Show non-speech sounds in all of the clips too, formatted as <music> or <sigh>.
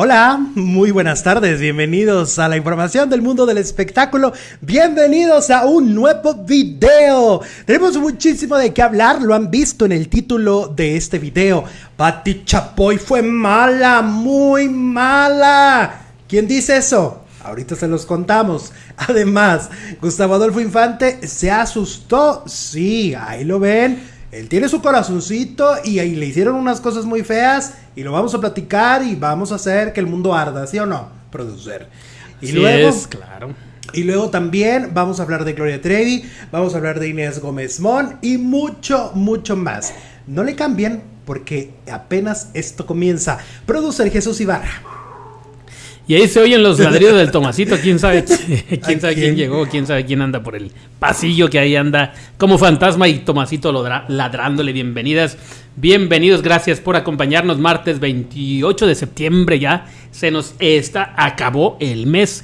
Hola, muy buenas tardes, bienvenidos a la información del mundo del espectáculo, bienvenidos a un nuevo video. Tenemos muchísimo de qué hablar, lo han visto en el título de este video. Patti Chapoy fue mala, muy mala. ¿Quién dice eso? Ahorita se los contamos. <laughs> Además, Gustavo Adolfo Infante se asustó. Sí, ahí lo ven él tiene su corazoncito y ahí le hicieron unas cosas muy feas y lo vamos a platicar y vamos a hacer que el mundo arda, ¿sí o no? Producer. Y luego, claro. Y luego también vamos a hablar de Gloria Trevi, vamos a hablar de Inés Gómez Mon y mucho, mucho más. No le cambien porque apenas esto comienza. Producer Jesús Ibarra. Y ahí se oyen los <laughs> ladridos del Tomasito. ¿Quién sabe, <laughs> <laughs> quién, sabe quién? llegó? ¿Quién sabe quién anda por el pasillo que ahí anda como fantasma? Y Tomasito ladrándole. Bienvenidas, bienvenidos. Gracias por acompañarnos. Martes 28 de septiembre ya. Se nos está, acabó el mes.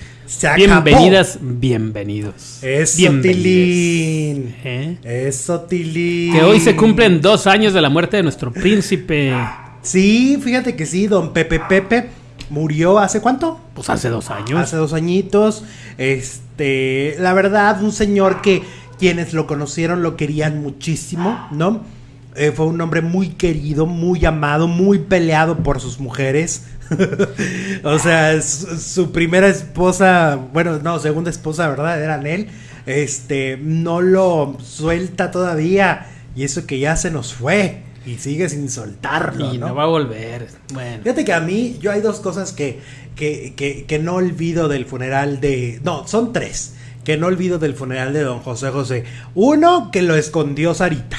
Bienvenidas, bienvenidos. Eso, Tilín. ¿Eh? Eso, Tilín. Que hoy se cumplen dos años de la muerte de nuestro príncipe. Sí, fíjate que sí, don Pepe Pepe Murió hace cuánto? Pues hace dos años. Hace dos añitos. Este, la verdad, un señor que quienes lo conocieron lo querían muchísimo, ¿no? Eh, fue un hombre muy querido, muy amado, muy peleado por sus mujeres. <laughs> o sea, su, primera esposa, bueno, no, segunda esposa, ¿verdad? Era él. Este, no lo suelta todavía. Y eso que ya se nos fue. Y sigue sin soltarlo. Y no, va a volver. Bueno. Fíjate que a mí, yo hay dos cosas que, que, que, que no olvido del funeral de. No, son tres. Que no olvido del funeral de don José José. Uno, que lo escondió Sarita.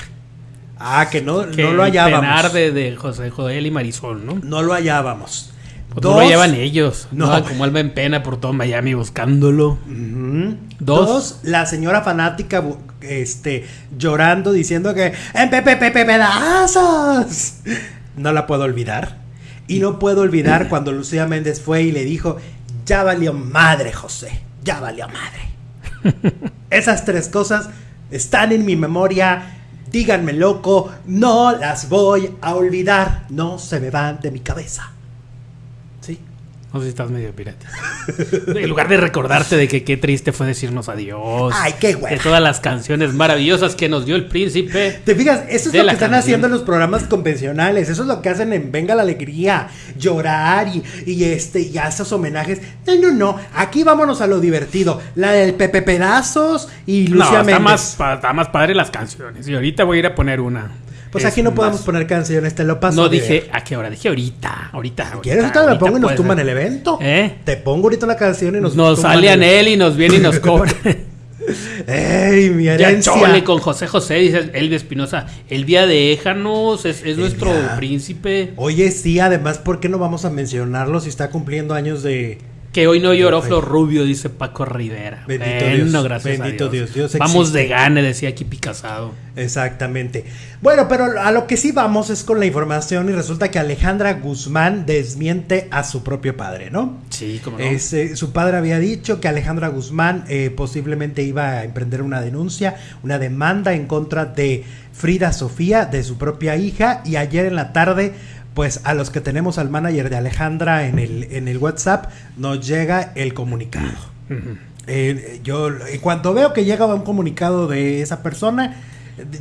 Ah, que no, no lo hallábamos. de, de José Joel y Marisol, ¿no? No lo hallábamos. Pues no lo llevan ellos. No. como alma en pena por todo Miami buscándolo. Dos. la señora fanática este, llorando diciendo que en Pepe Pepe pedazos. No la puedo olvidar. Y no puedo olvidar <laughs> cuando Lucía Méndez fue y le dijo, ya valió madre, José, ya valió madre. Esas tres cosas están en mi memoria. Díganme loco, no las voy a olvidar. No se me van de mi cabeza. No sé si estás medio pirata. <laughs> en lugar de recordarte de que qué triste fue decirnos adiós. Ay, qué güey. De todas las canciones maravillosas que nos dio el príncipe. Te fijas, eso es lo que están haciendo en los programas convencionales. Eso es lo que hacen en Venga la Alegría. Llorar y, y este, y esos homenajes. No, no, no. Aquí vámonos a lo divertido. La del Pepe Pedazos y Lucia no, está Más, está más padre las canciones. Y ahorita voy a ir a poner una. Pues aquí no podemos poner canciones, te lo paso. No dije a qué hora, dije ahorita, ahorita. Si quieres, ahorita la pongo y nos tumban el evento. ¿Eh? Te pongo ahorita la canción y nos Nos sale él y nos viene y nos <laughs> cobra. ¡Ey, mi herencia! Ya chole con José José, dice Elvia Espinosa. El día de Éjanos es, nuestro príncipe. Oye, sí, además, ¿por qué no vamos a mencionarlo si está cumpliendo años de, que hoy no lloró Flor Rubio, dice Paco Rivera. Bendito Dios. Gracias Bendito Dios. vamos de gane, decía aquí Picasado. Exactamente. Bueno, pero a lo que sí vamos es con la información y resulta que Alejandra Guzmán desmiente a su propio padre, ¿no? Sí, como no. Eh, su padre había dicho que Alejandra Guzmán eh, posiblemente iba a emprender una denuncia, una demanda en contra de Frida Sofía, de su propia hija, y ayer en la tarde pues a los que tenemos al manager de Alejandra en el, en el WhatsApp, nos llega el comunicado. Eh, yo, en cuanto veo que llega un comunicado de esa persona,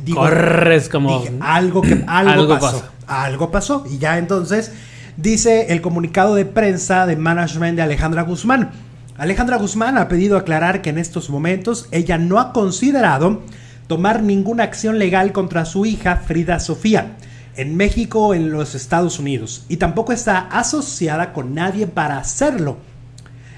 digo, corres como algo que <clears throat> algo, pasó, algo pasó y ya entonces dice el comunicado de prensa de management de Alejandra Guzmán. Alejandra Guzmán ha pedido aclarar que en estos momentos ella no ha considerado tomar ninguna acción legal contra su hija Frida Sofía en México o en los Estados Unidos y tampoco está asociada con nadie para hacerlo.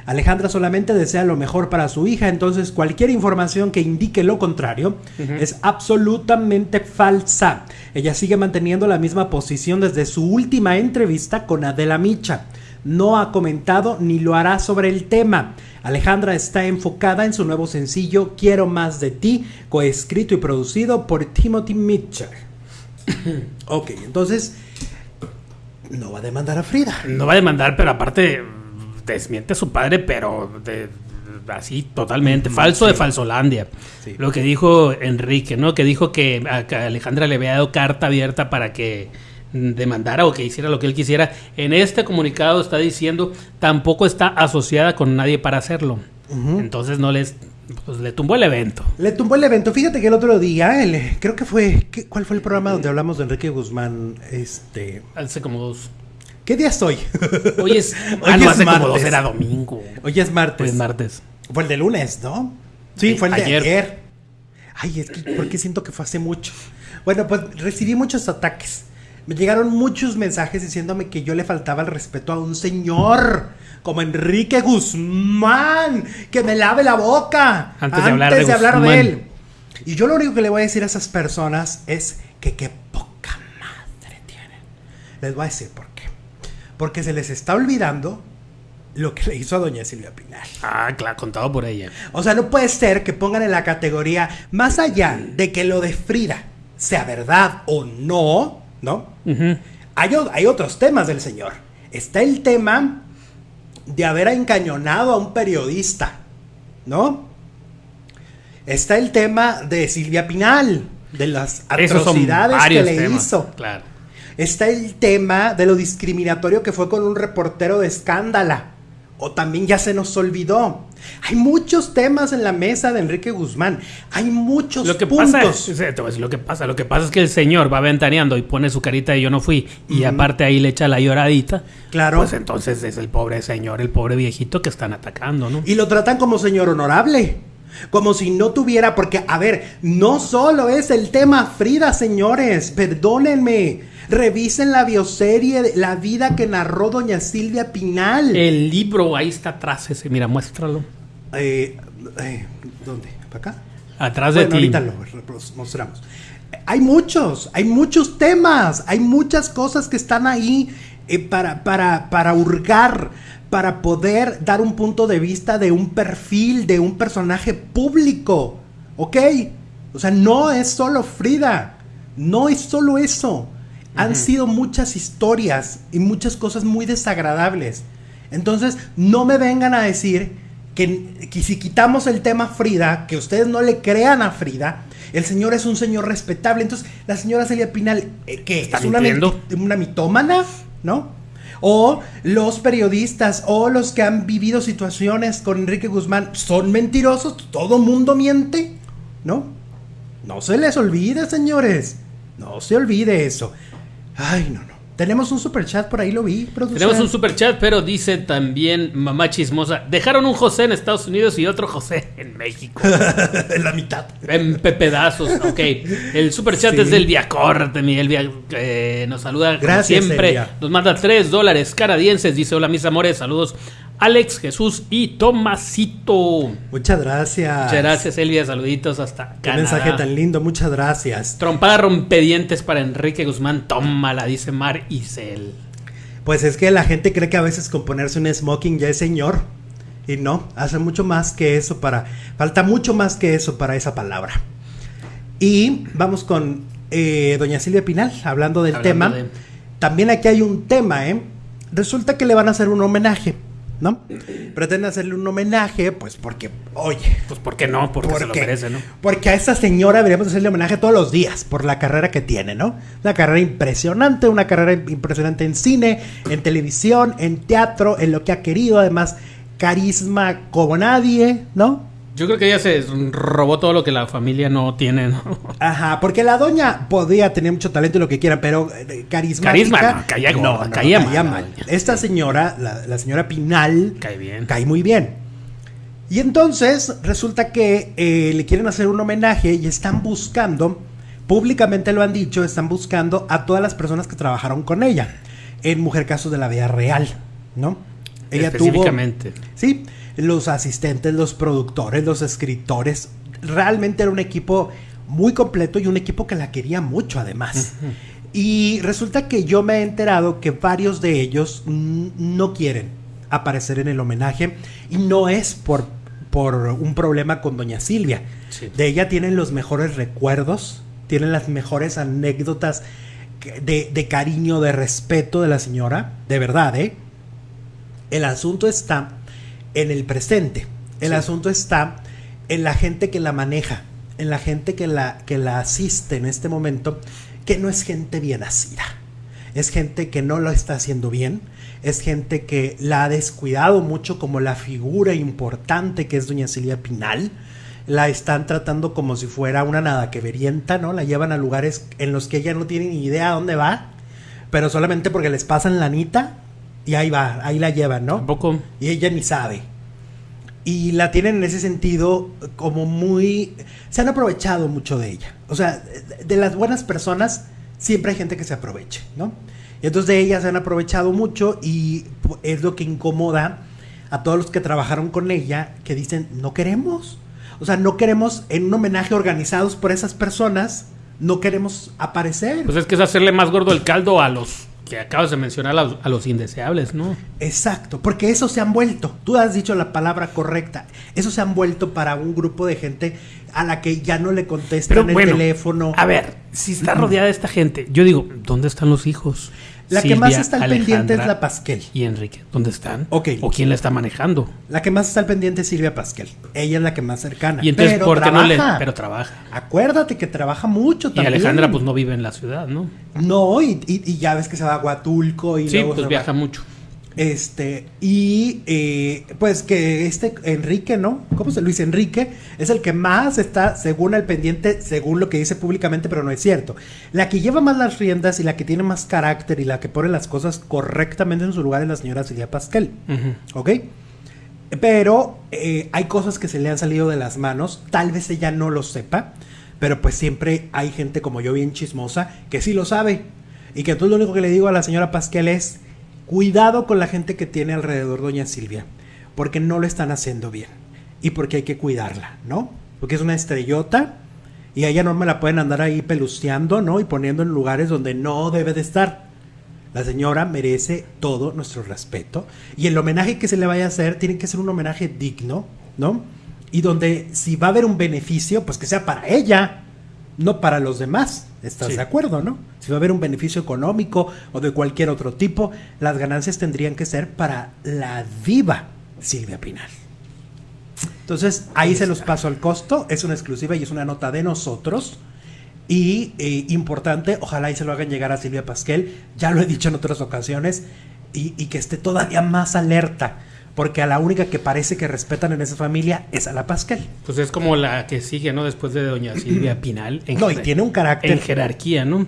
Alejandra solamente desea lo mejor para su hija, entonces cualquier información que indique lo contrario es absolutamente falsa. Ella sigue manteniendo la misma posición desde su última entrevista con Adela Micha. No ha comentado ni lo hará sobre el tema. Alejandra está enfocada en su nuevo sencillo Quiero más de ti, coescrito y producido por Timothy Mitchell. <coughs> ok, entonces no va a demandar a Frida. No va a demandar, pero aparte desmiente a su padre, pero así totalmente, falso de falsolandia. Lo que dijo Enrique, ¿no? Que dijo que a Alejandra le había dado carta abierta para que demandara o que hiciera lo que él quisiera. En este comunicado está diciendo tampoco está asociada con nadie para hacerlo. Entonces no les pues le tumbó el evento. Le tumbó el evento. Fíjate que el otro día, creo que fue, ¿cuál fue el programa donde hablamos de Enrique Guzmán? Este. Hace como dos. ¿Qué día estoy? Hoy es. <laughs> Hoy ah, hace como dos era domingo. Hoy es martes. Hoy es martes. Fue el de lunes, ¿no? Sí, fue el de ayer. Ay, es que porque siento que fue hace mucho. Bueno, pues recibí muchos ataques. Me llegaron muchos mensajes diciéndome que yo le faltaba el respeto a un señor como Enrique Guzmán, que me lave la boca antes, de hablar, de, hablar de él. Y yo lo único que le voy a decir a esas personas es que qué poca madre tienen. Les voy a decir por qué. Porque se les está olvidando lo que le hizo a doña Silvia Pinal. Ah, claro, contado por ella. O sea, no puede ser que pongan en la categoría, más allá de que lo de Frida sea verdad o no, ¿no? hay, hay otros temas del señor. Está el tema de haber encañonado a un periodista, ¿no? Está el tema de Silvia Pinal, de las atrocidades que le hizo. Claro. Está el tema de lo discriminatorio que fue con un reportero de escándala. O también ya se nos olvidó. Hay muchos temas en la mesa de Enrique Guzmán. Hay muchos lo que puntos. Pasa es, lo que pasa. Lo que pasa es que el señor va ventaneando y pone su carita de yo no fui. Y aparte ahí le echa la lloradita. Claro. Pues entonces es el pobre señor, el pobre viejito que están atacando, ¿no? Y lo tratan como señor honorable. Como si no tuviera, porque, a ver, no solo es el tema Frida, señores, perdónenme. Revisen la bioserie La vida que narró doña Silvia Pinal. El libro ahí está atrás ese, mira, muéstralo. Eh, eh, ¿Dónde? ¿Para acá? Atrás de ti. Ahorita lo mostramos. Hay muchos, hay muchos temas, hay muchas cosas que están ahí eh, para, para, para hurgar, para poder dar un punto de vista de un perfil, de un personaje público. ¿Ok? O sea, no es solo Frida, no es solo eso han sido muchas historias y muchas cosas muy desagradables. Entonces, no me vengan a decir que, si quitamos el tema Frida, que ustedes no le crean a Frida, el señor es un señor respetable. Entonces, la señora Celia Pinal, eh, ¿qué? ¿Es una, una mitómana? ¿No? O los periodistas o los que han vivido situaciones con Enrique Guzmán son mentirosos, todo mundo miente, ¿no? No se les olvide, señores. No se olvide eso. Ay, no, no. Tenemos un super chat por ahí, lo vi. Tenemos un super chat, pero dice también mamá chismosa. Dejaron un José en Estados Unidos y otro José en México. <laughs> en la mitad. En pedazos. Ok. El super chat es del Viacor. Miguel eh, nos saluda Gracias, siempre. Nos manda tres dólares canadienses. Dice: Hola, mis amores. Saludos Alex, Jesús y Tomasito. Muchas gracias. Muchas gracias, Elvia. Saluditos hasta Qué mensaje tan lindo, muchas gracias. Trompada rompedientes para Enrique Guzmán. Tómala, dice Mar Isel. Pues es que la gente cree que a veces con ponerse un smoking ya es señor. Y no, hace mucho más que eso para. Falta mucho más que eso para esa palabra. Y vamos con eh, doña Silvia Pinal, hablando del tema. También aquí hay un tema, ¿eh? Resulta que le van a hacer un homenaje ¿no? Pretende hacerle un homenaje, pues porque, oye. Pues porque no, porque, se lo merece, ¿no? Porque a esa señora deberíamos hacerle homenaje todos los días por la carrera que tiene, ¿no? Una carrera impresionante, una carrera impresionante en cine, en televisión, en teatro, en lo que ha querido, además, carisma como nadie, ¿no? Yo creo que ella se robó todo lo que la familia no tiene, ¿no? Ajá, porque la doña podía tener mucho talento y lo que quiera, pero eh, carisma Carisma, no, caía, no, caía, mal, Esta señora, la, señora Pinal, cae bien. Cae muy bien. Y entonces resulta que eh, le quieren hacer un homenaje y están buscando, públicamente lo han dicho, están buscando a todas las personas que trabajaron con ella en Mujer Casos de la Vida Real, ¿no? Ella Específicamente. Tuvo, sí, los asistentes, los productores, los escritores. Realmente era un equipo muy completo y un equipo que la quería mucho además. Y resulta que yo me he enterado que varios de ellos no quieren aparecer en el homenaje y no es por, por un problema con doña Silvia. De ella tienen los mejores recuerdos, tienen las mejores anécdotas de, de, cariño, de respeto de la señora, de verdad, ¿eh? El asunto está en el presente. El asunto está en la gente que la maneja, en la gente que la, que la asiste en este momento, que no es gente bien nacida. Es gente que no lo está haciendo bien, es gente que la ha descuidado mucho como la figura importante que es doña Silvia Pinal. La están tratando como si fuera una nada que verienta, ¿no? La llevan a lugares en los que ella no tiene ni idea a dónde va, pero solamente porque les pasan la anita y ahí va, ahí la llevan, ¿no? Tampoco. Y ella ni sabe. Y la tienen en ese sentido como muy... Se han aprovechado mucho de ella. O sea, de las buenas personas siempre hay gente que se aproveche, ¿no? Entonces de ella se han aprovechado mucho y es lo que incomoda a todos los que trabajaron con ella, que dicen, no queremos. O sea, no queremos en un homenaje organizados por esas personas, no queremos aparecer. Pues es que es hacerle más gordo el caldo a los que acabas de mencionar a los, indeseables, ¿no? Exacto, porque eso se han vuelto, tú has dicho la palabra correcta, eso se han vuelto para un grupo de gente a la que ya no le contestan el teléfono. A ver, si está rodeada de esta gente, yo digo, ¿dónde están los hijos? La que más está al pendiente es la Pasquel. ¿Y Enrique? ¿Dónde están? Ok. ¿O quién la está manejando? La que más está al pendiente es Silvia Pasquel. Ella es la que más cercana. Y entonces, ¿por qué no le.? Pero trabaja. Acuérdate que trabaja mucho también. Y Alejandra, pues no vive en la ciudad, ¿no? No, y, y, ya ves que se va a Huatulco y sí, pues viaja mucho. Este, y eh, pues que este Enrique, ¿no? ¿Cómo se Luis Enrique? Es el que más está, según el pendiente, según lo que dice públicamente, pero no es cierto. La que lleva más las riendas y la que tiene más carácter y la que pone las cosas correctamente en su lugar es la señora Silvia Pascal. ¿Ok? Pero eh, hay cosas que se le han salido de las manos, tal vez ella no lo sepa, pero pues siempre hay gente como yo bien chismosa que sí lo sabe. Y que entonces lo único que le digo a la señora Pascal es, Cuidado con la gente que tiene alrededor doña Silvia, porque no lo están haciendo bien y porque hay que cuidarla, ¿no? Porque es una estrellota y a ella no me la pueden andar ahí peluceando, ¿no? Y poniendo en lugares donde no debe de estar. La señora merece todo nuestro respeto y el homenaje que se le vaya a hacer tiene que ser un homenaje digno, ¿no? Y donde si va a haber un beneficio, pues que sea para ella, no para los demás. ¿Estás de acuerdo, no? Si va a haber un beneficio económico o de cualquier otro tipo, las ganancias tendrían que ser para la viva Silvia Pinal. Entonces, ahí se los paso al costo, es una exclusiva y es una nota de nosotros. Y eh, importante, ojalá y se lo hagan llegar a Silvia Pasquel, ya lo he dicho en otras ocasiones, y, y que esté todavía más alerta porque a la única que parece que respetan en esa familia es a la Pascal. Pues es como la que sigue, ¿no? Después de doña Silvia <clears throat> Pinal. no, y tiene un carácter. En jerarquía, ¿no?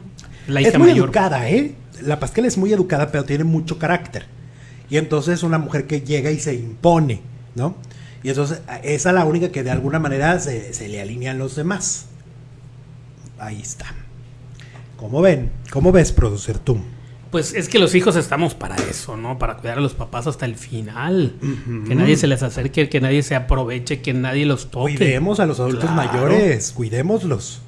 La hija es muy educada, ¿eh? La Pascal es muy educada, pero tiene mucho carácter. Y entonces es una mujer que llega y se impone, ¿no? Y entonces esa es la única que de alguna manera se, se le alinean los demás. Ahí está. ¿Cómo ven? ¿Cómo ves, producer tú? Pues es que los hijos estamos para eso, ¿no? Para cuidar a los papás hasta el final. Que nadie se les acerque, que nadie se aproveche, que nadie los toque. Cuidemos a los adultos mayores, cuidémoslos.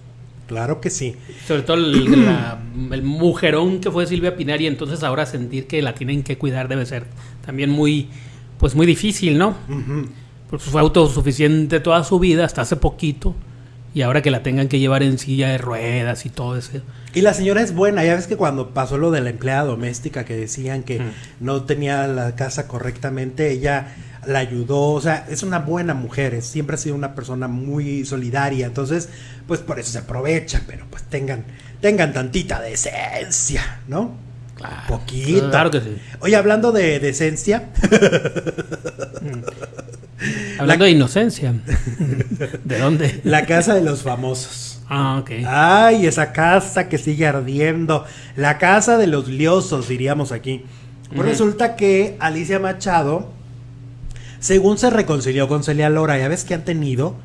Claro que sí. Sobre todo el, mujerón que fue Silvia Pinar y entonces ahora sentir que la tienen que cuidar debe ser también muy, pues muy difícil, ¿no? Porque fue autosuficiente toda su vida hasta hace poquito y ahora que la tengan que llevar en silla de ruedas y todo eso. Y la señora es buena, ya ves que cuando pasó lo de la empleada doméstica que decían que no tenía la casa correctamente, ella la ayudó, o sea, es una buena mujer, siempre ha sido una persona muy solidaria, entonces, pues por eso se aprovecha, pero pues tengan, tengan tantita decencia, ¿no? Claro, Poquito. Claro que sí. Oye, hablando de decencia. hablando de inocencia. <laughs> ¿De dónde? La casa de los famosos. Ah, ok. Ay, esa casa que sigue ardiendo. La casa de los liosos, diríamos aquí. Pues resulta que Alicia Machado, según se reconcilió con Celia Lora, ya ves que han tenido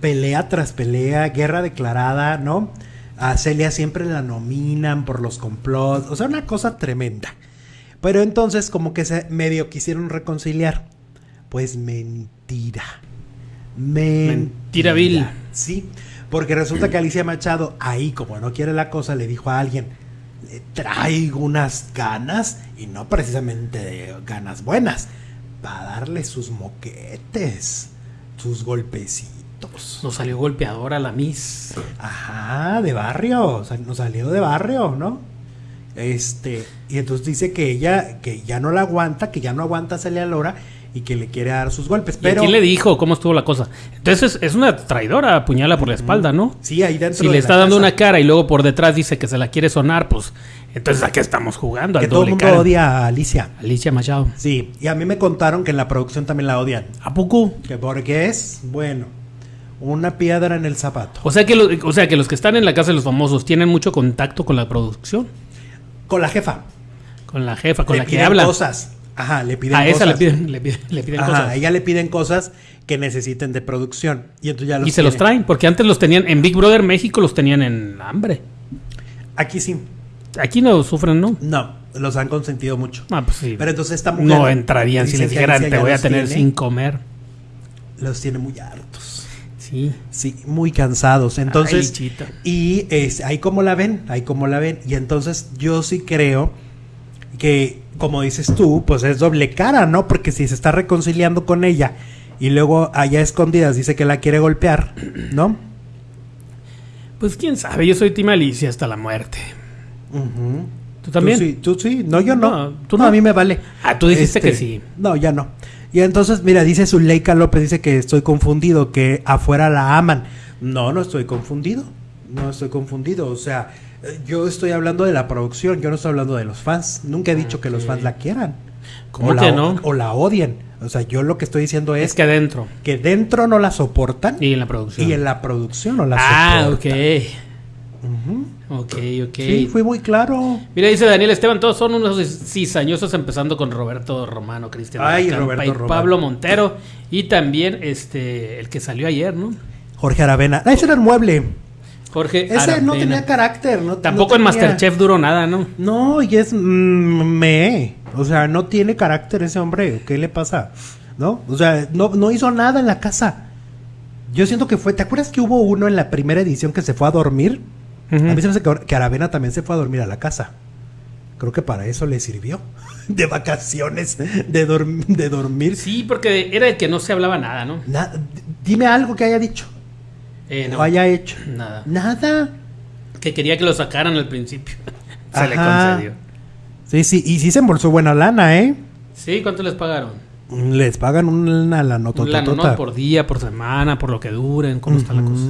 pelea tras pelea, guerra declarada, ¿no? A Celia siempre la nominan por los complots, o sea, una cosa tremenda. Pero entonces como que se medio quisieron reconciliar. Pues mentira. Mentira. Mentira vil. Sí. Porque resulta que Alicia Machado, ahí como no quiere la cosa, le dijo a alguien, le traigo unas ganas, y no precisamente ganas buenas, para darle sus moquetes, sus golpecitos. Nos salió golpeadora la Miss. Ajá, de barrio, o sea, nos salió de barrio, ¿no? Este, y entonces dice que ella, que ya no la aguanta, que ya no aguanta a Celia Lora, y que le quiere dar sus golpes. Pero... quién le dijo cómo estuvo la cosa? Entonces es una traidora, puñala por la espalda, ¿no? Sí, ahí dentro. Si le está dando una cara y luego por detrás dice que se la quiere sonar, pues entonces ¿a qué estamos jugando? Que todo el mundo odia a Alicia. Alicia Machado. Sí, y a mí me contaron que en la producción también la odian. ¿A poco? Que porque es, bueno, una piedra en el zapato. O sea, que o sea que los que están en la casa de los famosos tienen mucho contacto con la producción. Con la jefa. Con la jefa, con la que habla. cosas. Ajá, le piden a cosas. esa le piden, le piden, le piden Ajá, A ella le piden cosas que necesiten de producción. Y, entonces ya y se los traen, porque antes los tenían en Big Brother México, los tenían en hambre. Aquí sí. Aquí no sufren, ¿no? No, los han consentido mucho. Ah, pues sí. Pero entonces esta mujer. No entrarían si les dijeran, te voy a tener sin comer. Los tiene muy hartos. Sí. Sí, muy cansados. Entonces. y es, ahí como la ven, ahí como la ven. Y entonces yo sí creo que, como dices tú, pues es doble cara, ¿no? Porque si se está reconciliando con ella y luego allá escondidas dice que la quiere golpear, <clears throat> ¿no? Pues quién sabe, yo soy Tim Alicia hasta la muerte. ¿Tú también? Tú sí, tú sí. No, yo no. tú no, a mí me vale. Ah, tú dijiste que este, sí. No, ya no. Y entonces, mira, dice Zuleika López, dice que estoy confundido, que afuera la aman. No, no estoy confundido. No estoy confundido. O sea, yo estoy hablando de la producción, yo no estoy hablando de los fans. Nunca he dicho que los fans la quieran. ¿Cómo o que no? O la odien. O sea, yo lo que estoy diciendo es, que dentro. Que dentro no la soportan. Y en la producción. Y en la producción no la ah, soportan. Ah, ok. Ok, ok. Sí, fui muy claro. Mira, dice Daniel Esteban, todos son unos cizañosos, empezando con Roberto Romano, Cristian Ay, Roberto y Pablo Montero. Y también este el que salió ayer, ¿no? Jorge Aravena. Ah, ese era el mueble. Jorge Ese no tenía carácter. No, Tampoco en Masterchef duró nada, ¿no? No, y es mm, me. O sea, no tiene carácter ese hombre. ¿Qué le pasa? ¿No? O sea, no, no hizo nada en la casa. Yo siento que fue. ¿Te acuerdas que hubo uno en la primera edición que se fue a dormir? A mí se me hace que, Aravena también se fue a dormir a la casa. Creo que para eso le sirvió. <laughs> De vacaciones, de, de dormir. Sí, porque era el que no se hablaba nada, ¿no? dime algo que haya dicho. Eh, no. O haya hecho. Nada. Nada. Que quería que lo sacaran al principio. <laughs> se le concedió. Sí, sí. Y sí se embolsó buena lana, ¿eh? Sí, ¿cuánto les pagaron? Les pagan una lana Un por día, por semana, por lo que duren, cómo está la cosa.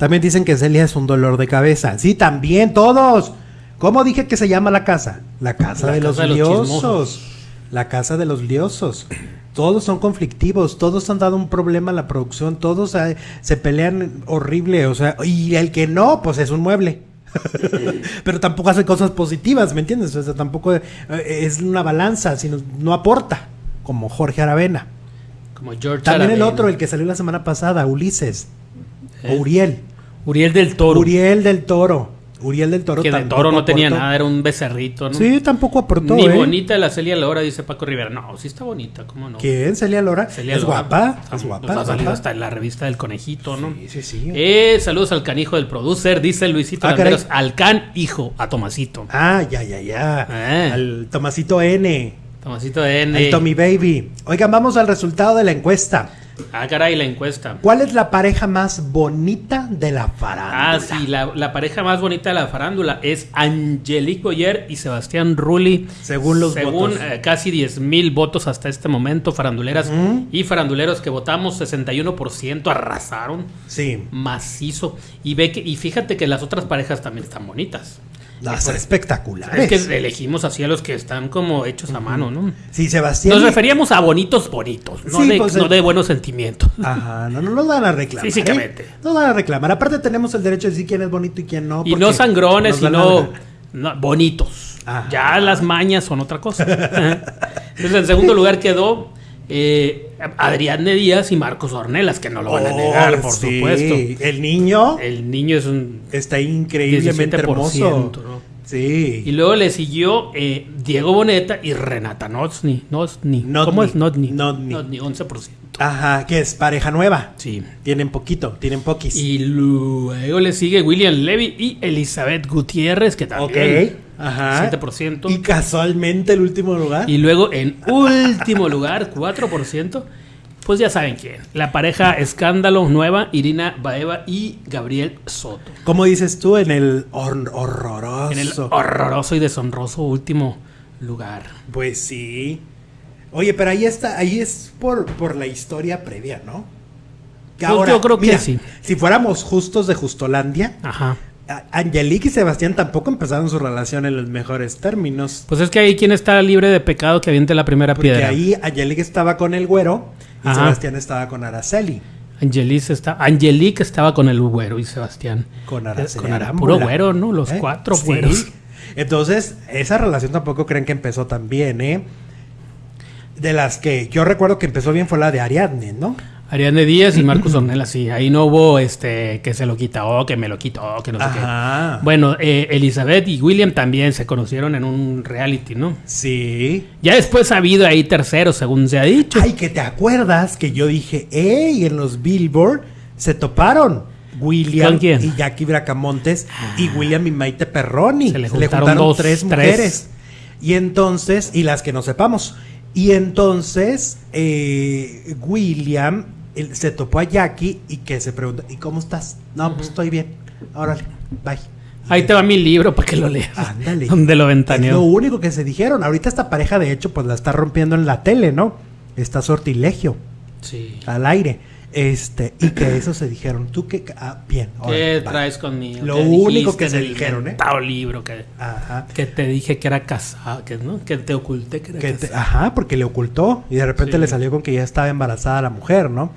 También dicen que Celia es un dolor de cabeza. Sí, también, todos. ¿Cómo dije que se llama la casa? La casa de los liosos. la casa de los liosos. Todos son conflictivos, todos han dado un problema a la producción, todos eh, se pelean horrible, o sea, y el que no, pues es un mueble. <laughs> Pero tampoco hace cosas positivas, ¿me entiendes? O sea, tampoco eh, es una balanza, sino no aporta, como Jorge Aravena. Como George También el otro, el que salió la semana pasada, Ulises. O. Uriel. Uriel del Toro. Uriel del Toro. Uriel del Toro Que del Toro no tenía nada, era un becerrito, ¿no? Sí, tampoco aportó. Ni ¿eh? bonita la Celia Lora, dice Paco Rivera. No, sí está bonita, ¿cómo no? ¿Quién? ¿Celia Lora? Celia es guapa. Es guapa. ha salido hasta en la revista del conejito, ¿no? Sí, sí, sí. Eh, saludos al canijo del producer, dice Luisito ah, Al can hijo, a Tomasito. Ah, ya, ya, ya. Eh. Al Tomasito N. Tomasito N. Al Tommy Baby. Oigan, vamos al resultado de la encuesta. Ah, caray, la encuesta. ¿Cuál es la pareja más bonita de la farándula? Ah, sí, la, pareja más bonita de la farándula es Angelique Boyer y Sebastián Rulli. Según los Según eh, casi 10 mil votos hasta este momento, faranduleras y faranduleros que votamos, 61% arrasaron. Sí. Macizo. Y, ve que, y fíjate que las otras parejas también están bonitas. Las espectaculares. Es que elegimos así a los que están como hechos a mano, ¿no? Sí, Sebastián. Nos referíamos a bonitos bonitos, no, de, pues, no de, buenos sentimientos. Ajá, no, no nos van a reclamar. Físicamente. ¿eh? No van a reclamar. Aparte tenemos el derecho de decir quién es bonito y quién no. Y no sangrones, sino bonitos. Ya las mañas son otra cosa. <laughs> Entonces, en segundo lugar quedó eh, Adrián de Díaz y Marcos Ornelas, que no lo van a negar, oh, por supuesto. El niño. El niño es un. Está increíblemente hermoso. Sí. Y luego le siguió eh, Diego Boneta y Renata Notni. Notni. ¿Cómo es Notni? Notni. Notni, 11%. Ajá, que es pareja nueva. Sí. Tienen poquito, tienen poquis. Y luego le sigue William Levy y Elizabeth Gutiérrez, que también. Ok. Ajá. 7%. Y casualmente el último lugar. Y luego en último lugar, 4%. Pues ya saben quién. La pareja escándalo nueva, Irina Baeva y Gabriel Soto. ¿Cómo dices tú? En el horroroso. En el horroroso y deshonroso último lugar. Pues sí. Oye, pero ahí está, ahí es por, por la historia previa, ¿no? Que pues yo creo que sí. Si fuéramos justos de Justolandia, Ajá. Angelique y Sebastián tampoco empezaron su relación en los mejores términos. Pues es que ahí quien está libre de pecado que aviente la primera Porque piedra. ahí Angelique estaba con el güero y Sebastián estaba con Araceli. Angelique, está, Angelique estaba con el güero y Sebastián. Con Araceli. Con puro güero, ¿no? Los ¿Eh? cuatro güeros. Entonces, esa relación tampoco creen que empezó tan bien, ¿eh? De las que yo recuerdo que empezó bien fue la de Ariadne, ¿no? Ariadne Díaz y Marcos Ornella, sí. Ahí no hubo este que se lo quitó, que me lo quitó, que no sé qué. Bueno, eh, Elizabeth y William también se conocieron en un reality, ¿no? Sí. Ya después ha habido ahí terceros, según se ha dicho. Ay, que te acuerdas que yo dije, ¡ey! En los Billboard se toparon. William y Jackie Bracamontes y ah. William y Maite Perroni. Se le juntaron, tres mujeres. Y entonces, y las que no sepamos. Y entonces, eh, William se topó a Jackie y que se pregunta, ¿y cómo estás? No, pues estoy bien. Órale, bye. Ahí te va mi libro para que lo leas. Ándale. Donde lo ventaneó. lo único que se dijeron. Ahorita esta pareja, de hecho, pues la está rompiendo en la tele, ¿no? Está sortilegio. Sí. Al aire. Este, y que eso se dijeron. Tú que. Ah, bien. ¿Qué traes conmigo? Lo único que se dijeron, ¿eh? libro que, ajá. que te dije que era casado, que, ¿no? que te oculté que era ajá, porque le ocultó y de repente le salió con que ya estaba embarazada la mujer, ¿no?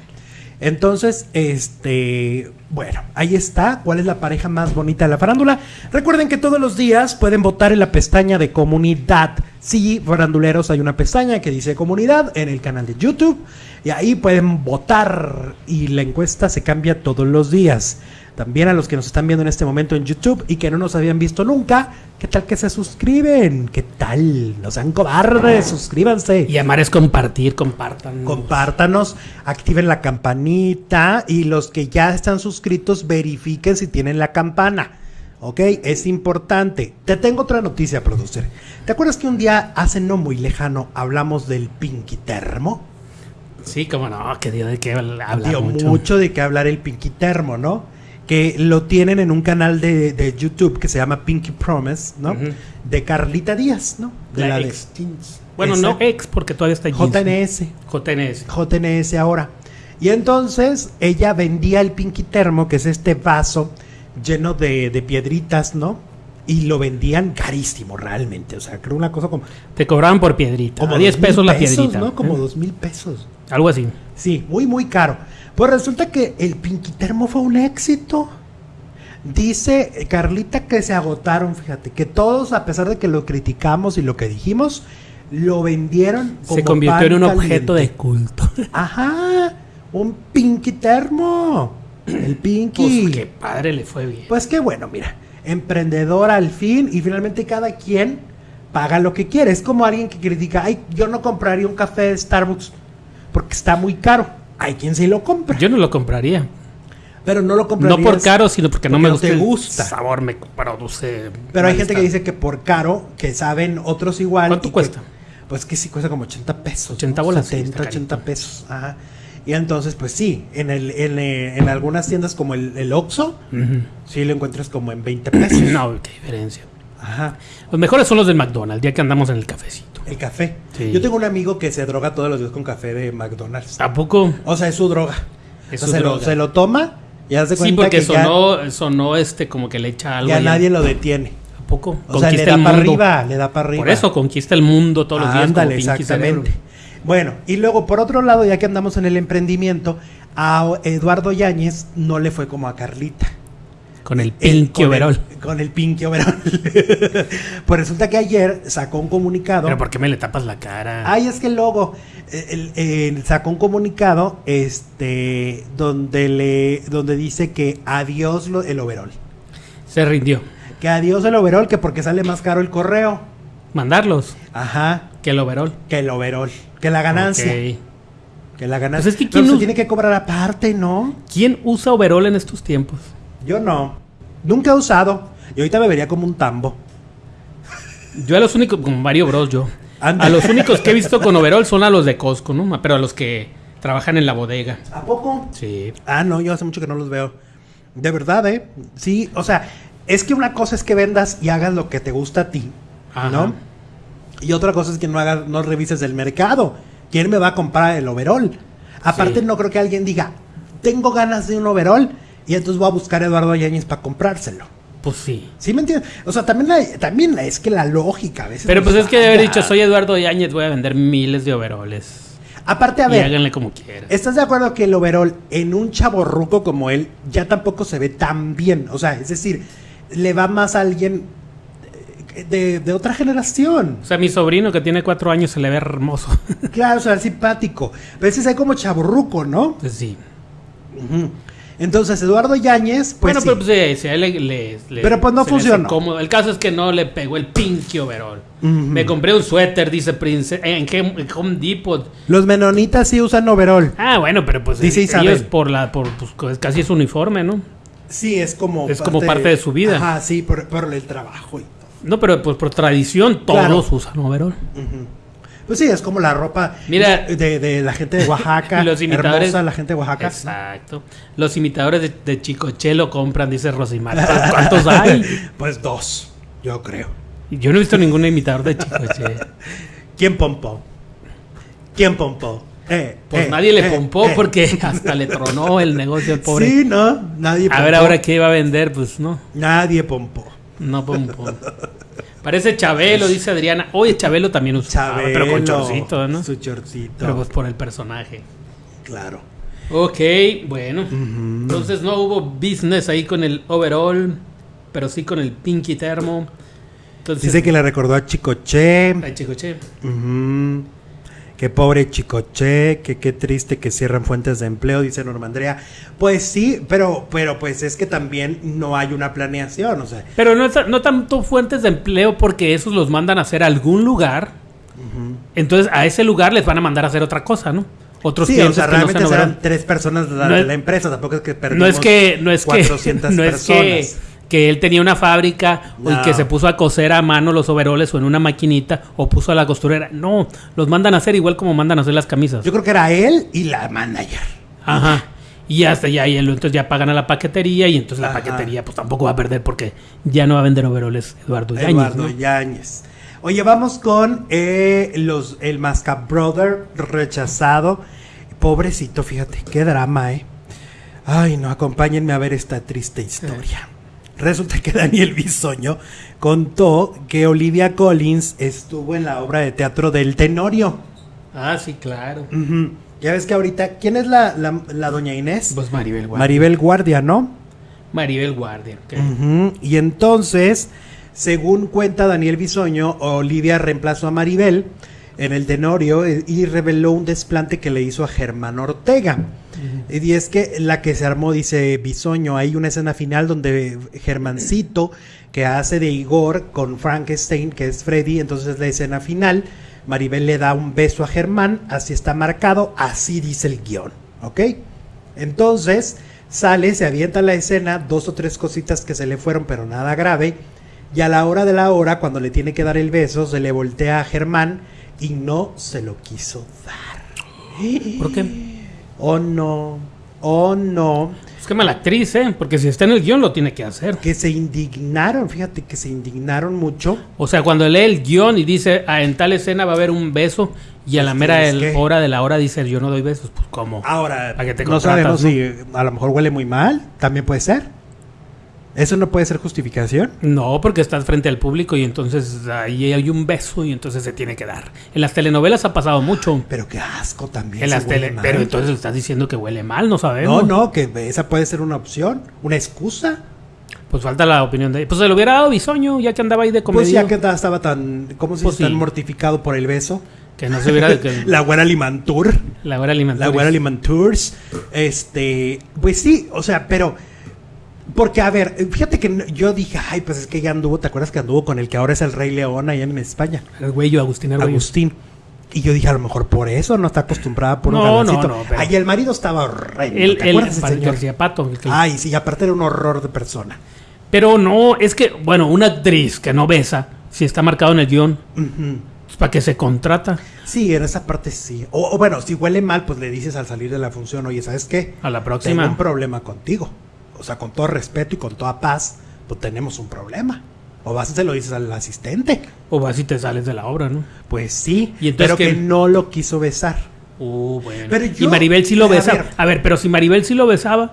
Entonces, este, bueno, ahí está. ¿Cuál es la pareja más bonita de la farándula? Recuerden que todos los días pueden votar en la pestaña de comunidad. Sí, faranduleros, hay una pestaña que dice comunidad en el canal de YouTube. Y ahí pueden votar y la encuesta se cambia todos los días. También a los que nos están viendo en este momento en YouTube y que no nos habían visto nunca, ¿qué tal que se suscriben? ¿Qué tal? No sean cobardes, suscríbanse. Y amar es compartir, compartan. Compártanos, activen la campanita y los que ya están suscritos verifiquen si tienen la campana. ¿Ok? Es importante. Te tengo otra noticia, producer. ¿Te acuerdas que un día, hace no muy lejano, hablamos del Pinky Termo? Sí, como no, que dio de qué hablar. Dio mucho. de qué hablar el Pinky Termo, ¿no? Que lo tienen en un canal de, YouTube que se llama Pinky Promise, ¿no? De Carlita Díaz, ¿no? De la, ex. Bueno, no ex, porque todavía está JNS. JNS. JNS ahora. Y entonces ella vendía el Pinky Termo, que es este vaso lleno de, de piedritas, ¿no? y lo vendían carísimo realmente. O sea, creo una cosa como. Te cobraban por piedrita. Como 10 pesos la piedrita. ¿no? Como dos mil pesos. Algo así. Sí, muy, muy caro. Pues resulta que el Pinquitermo fue un éxito. Dice Carlita que se agotaron, fíjate, que todos, a pesar de que lo criticamos y lo que dijimos, lo vendieron como Se convirtió en un objeto de culto. <laughs> Ajá, un Pinquitermo. El Pinky. Pues qué padre le fue bien. Pues qué bueno, mira emprendedor al fin y finalmente cada quien paga lo que quiere. Es como alguien que critica, ay, yo no compraría un café de Starbucks porque está muy caro. Hay quien sí lo compra. Yo no lo compraría. Pero no lo compraría. No por caro, sino porque no me gusta, te gusta. El sabor me produce. Pero hay gente que dice que por caro, que saben otros igual. ¿Cuánto cuesta? pues que sí cuesta como 80 pesos. 80 bolas. 70, 80 pesos. Ajá. Y entonces, pues sí, en, el, en, eh, en algunas tiendas como el, el Oxxo, sí lo encuentras como en 20 pesos. <clears throat> no, qué diferencia. Ajá. Los mejores son los del McDonald's, ya que andamos en el cafecito. El café. Yo tengo un amigo que se droga todos los días con café de McDonald's. ¿A poco? O sea, es su droga. se, Lo, se lo toma y hace cuenta sí, porque sonó, sonó este como que le echa algo. Ya nadie lo detiene. ¿A poco? O sea, le da para arriba, le da para arriba. Por eso conquista el mundo todos los días. Ándale, exactamente. Bueno, y luego por otro lado, ya que andamos en el emprendimiento, a Eduardo Yáñez no le fue como a Carlita. Con el Pinky Overall. con el Pinky Overall. <laughs> pues resulta que ayer sacó un comunicado. ¿Pero por qué me le tapas la cara? Ay, es que el logo. sacó un comunicado este donde le donde dice que adiós el overall. Se rindió. Que adiós el overall, que porque sale más caro el correo. Mandarlos. Ajá. Que el overall. Que el overall. Que la ganancia. Que la ganancia. Pues es que ¿quién se tiene que cobrar aparte, ¿no? ¿Quién usa overall en estos tiempos? Yo no. Nunca he usado. Y ahorita me vería como un tambo. Yo a los únicos, como Mario Bros, yo. A los únicos que he visto con overall son a los de Costco, ¿no? Pero a los que trabajan en la bodega. ¿A poco? Sí. Ah, no, yo hace mucho que no los veo. De verdad, ¿eh? Sí, o sea, es que una cosa es que vendas y hagas lo que te gusta a ti, ¿no? Y otra cosa es que no hagas, no revises el mercado. ¿Quién me va a comprar el overall? Aparte, Sí. no creo que alguien diga, tengo ganas de un overall y entonces voy a buscar a Eduardo Yáñez para comprárselo. Pues sí. ¿Sí me entiendes? O sea, también, la- también la- es que la lógica a veces. Pero pues es que de haber dicho, soy Eduardo Yáñez, voy a vender miles de overoles. Aparte, a Y ver, háganle como quieran. ¿estás de acuerdo que el overall en un chavo ruco como él ya tampoco se ve tan bien? O sea, es decir, le va más a alguien eh, de, de otra generación. O sea, mi sobrino que tiene cuatro años se le ve hermoso. <laughs> Claro, o sea, simpático. Pero ese es como chaborruco, ¿no? pues sí. Ujú. Entonces, Eduardo Yáñez, pues. bueno, sí. pero pues sí, sí, le, le- le- Pero, pues, no funcionó. El caso es que no le pegó el pinche overall. Me compré un suéter, dice Prince, en en Home Depot. Los menonitas sí usan overall. Ah, bueno, pero pues Dice eh, Isabel. ellos por la, por, pues, casi es uniforme, ¿no? Sí, es como. Es como parte de su vida. Ajá, sí, por, por el trabajo. y- No, pero pues por tradición todos Claro. usan overall. Pues sí, es como la ropa Mira. de, de la gente de Oaxaca. <laughs> Los imitadores- Hermosa la gente de Oaxaca. Exacto. Los imitadores de, de Chicoche lo compran, dice Rosimar. ¿Cuántos hay? <laughs> Pues dos, yo creo. Yo no he visto ningún imitador de Chicoche. <laughs> ¿Quién pompó? ¿Quién pompó? Eh, Pues eh, nadie le eh, pompó eh. porque hasta le tronó el negocio al pobre. Sí, ¿no? Nadie A ver pompó. ahora qué iba a vender, pues no, Nadie pompó. no pompó. Parece Chabelo, dice Adriana. Oye, Chabelo también usaba, Chabelo. pero con chorcito, ¿no? Su chorcito. Pero pues por el personaje. Claro. Ok, bueno. Entonces no hubo business ahí con el overall, pero sí con el pinky termo. Entonces, Dice que le recordó a Chicoche. Ay, Chicoche. Ujú. Qué pobre Chicoche, que qué triste que cierran fuentes de empleo, dice Norma Andrea. Pues sí, pero, pero pues es que también no hay una planeación, o sea, Pero no, no tanto fuentes de empleo porque esos los mandan a hacer a algún lugar. Entonces a ese lugar les van a mandar a hacer otra cosa, ¿no? Otros sí, o sea, que no realmente sean serán tres personas de la, No es- la empresa, tampoco es que No perdimos es que, no es que, 400 <laughs> no es que, personas. Que él tenía una fábrica o No. que se puso a coser a mano los overoles o en una maquinita o puso a la costurera. No, los mandan a hacer igual como mandan a hacer las camisas. Yo creo que era él y la manager. Ajá. Y hasta ya, y entonces ya pagan a la paquetería y entonces la paquetería pues tampoco va a perder porque ya no va a vender overoles Eduardo Yáñez, Eduardo ¿no? Yáñez. Oye, vamos con eh, los el Masca Brother rechazado. Pobrecito, fíjate, qué drama, ¿eh? Ay, no, acompáñenme a ver esta triste historia. Resulta que <laughs> Daniel Bisoño contó que Olivia Collins estuvo en la obra de teatro del Tenorio. Ah, sí, claro. Ya ves que ahorita, ¿quién es la, la- la doña Inés? Pues Maribel Guardia. Maribel Guardia, ¿no? Maribel Guardia. ok. Y entonces, según cuenta Daniel Bisoño, Olivia reemplazó a Maribel en el Tenorio eh, y reveló un desplante que le hizo a Germán Ortega. Y es que la que se armó, dice Bisoño, hay una escena final donde Germancito, que hace de Igor con Frankenstein, que es Freddy, entonces es la escena final. Maribel le da un beso a Germán, así está marcado, así dice el guion, ¿ok? Entonces sale, se avienta la escena, dos o tres cositas que se le fueron, pero nada grave. Y a la hora de la hora, cuando le tiene que dar el beso, se le voltea a Germán y no se lo quiso dar. ¿Por qué? Oh no, oh no. Es que mala actriz, ¿eh? Porque si está en el guion lo tiene que hacer. Que se indignaron, fíjate que se indignaron mucho. O sea, cuando lee el guion y dice, ah, en tal escena va a haber un beso, y a la mera hora de la hora dice, yo no doy besos, pues ¿cómo? Ahora, ¿Para qué te no sabemos si a lo mejor huele muy mal, también puede ser. ¿Eso no puede ser justificación? No, porque estás frente al público y entonces ahí hay un beso y entonces se tiene que dar. En las telenovelas ha pasado mucho. Pero qué asco también. En las huele tele, mal. pero entonces estás diciendo que huele mal, no No, sabemos. no, que esa puede ser una opción, una excusa. Pues falta la opinión de Pues se lo hubiera dado bisoño, ya que andaba ahí de Pues comedia. ya que ta- estaba tan, ¿cómo se Pues tan mortificado por el beso. Que no se hubiera... que- <laughs> La güera Limantur. la hora alimentaria. La güera Limantours. Este, pues sí, o sea, pero porque a ver, fíjate que no- yo dije, ay, pues es que ya anduvo, ¿te acuerdas que anduvo con el que ahora es el Rey León allá en España? El güey, Agustín Arguello. Agustín. Y yo dije, a lo mejor por eso no está acostumbrada por un No, no, no, pero- Ay, el marido estaba horrendo. El, ¿Te el, acuerdas el señor? El que- Ay, sí, aparte era un horror de persona. Pero no, es que, bueno, una actriz que no besa, si está marcado en el guion, pues, ¿para qué se contrata? Sí, en esa parte sí. O, o bueno, si huele mal, pues le dices al salir de la función, oye, ¿sabes qué? A la Tengo próxima. un problema contigo. O sea, con todo respeto y con toda paz, pues tenemos un problema. O vas y se lo dices al asistente. O vas y te sales de la obra, ¿no? Pues sí, ¿Y entonces pero que no lo quiso besar. Uh, bueno. Pero y Maribel sí lo a besaba. ver. A ver, pero si Maribel sí lo besaba,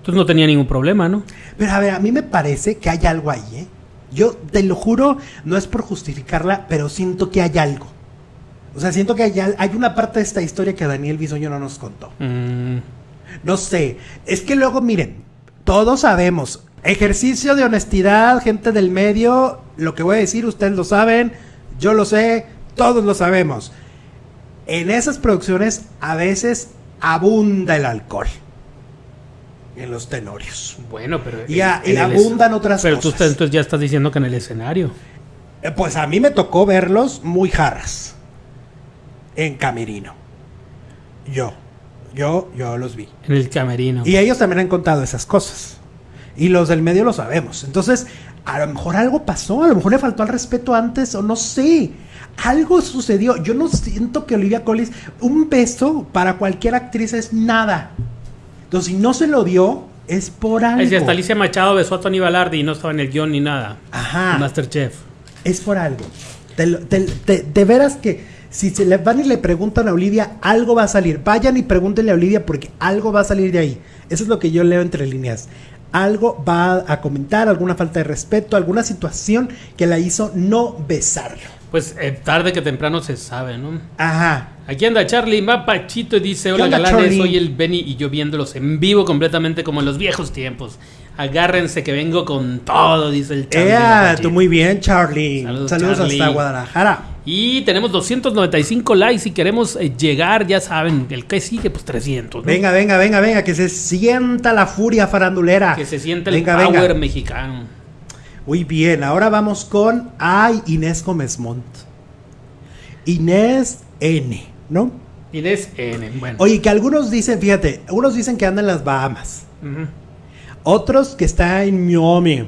entonces no tenía ningún problema, ¿no? Pero a ver, a mí me parece que hay algo ahí, ¿eh? Yo te lo juro, no es por justificarla, pero siento que hay algo. O sea, siento que hay una parte de esta historia que Daniel Bisoño no nos contó. Mm, No sé, es que luego miren, todos sabemos, ejercicio de honestidad, gente del medio, lo que voy a decir ustedes lo saben, yo lo sé, todos lo sabemos. En esas producciones a veces abunda el alcohol en los tenorios. bueno, pero. Y, a- en y el abundan otras Pero tú cosas. estás- entonces ya estás diciendo que en el escenario. Eh, Pues a mí me tocó verlos muy jarras en Camerino. Yo, yo, yo los vi. En el camerino. Y ellos también han contado esas cosas. Y los del medio lo sabemos. Entonces, a lo mejor algo pasó, a lo mejor le faltó al respeto antes, o no sé. Algo sucedió. Yo no siento que Olivia Collins, un beso para cualquier actriz es nada. Entonces, si no se lo dio, es por algo. Ay, si hasta Alicia Machado besó a Tony Balardi y no estaba en el guion ni nada. Ajá. Masterchef. Es por algo. Te lo- te- te- de veras que si se le van y le preguntan a Olivia, algo va a salir. Vayan y pregúntenle a Olivia porque algo va a salir de ahí. Eso es lo que yo leo entre líneas. Algo va a comentar, alguna falta de respeto, alguna situación que la hizo no besarlo. Pues eh, tarde que temprano se sabe, ¿no? Ajá. Aquí anda Charlie Mapachito y dice: Hola galanes, Charlie? soy el Benny y yo viéndolos en vivo completamente como en los viejos tiempos. Agárrense que vengo con todo, dice el Charlie. Ea, Mapachito. tú muy bien, Charlie. Saludos, Saludos, Charlie. hasta Guadalajara. Y tenemos 295 likes si queremos eh, llegar, ya saben, el que sigue, pues 300. ¿no? Venga, venga, venga, venga, que se sienta la furia farandulera. Que se siente el Venga, power venga. mexicano. Muy bien, ahora vamos con Ay Inés Gómez Montt. Inés N, ¿no? Inés N. Bueno. Oye, que algunos dicen, fíjate, algunos dicen que anda en las Bahamas, otros que está en Miami,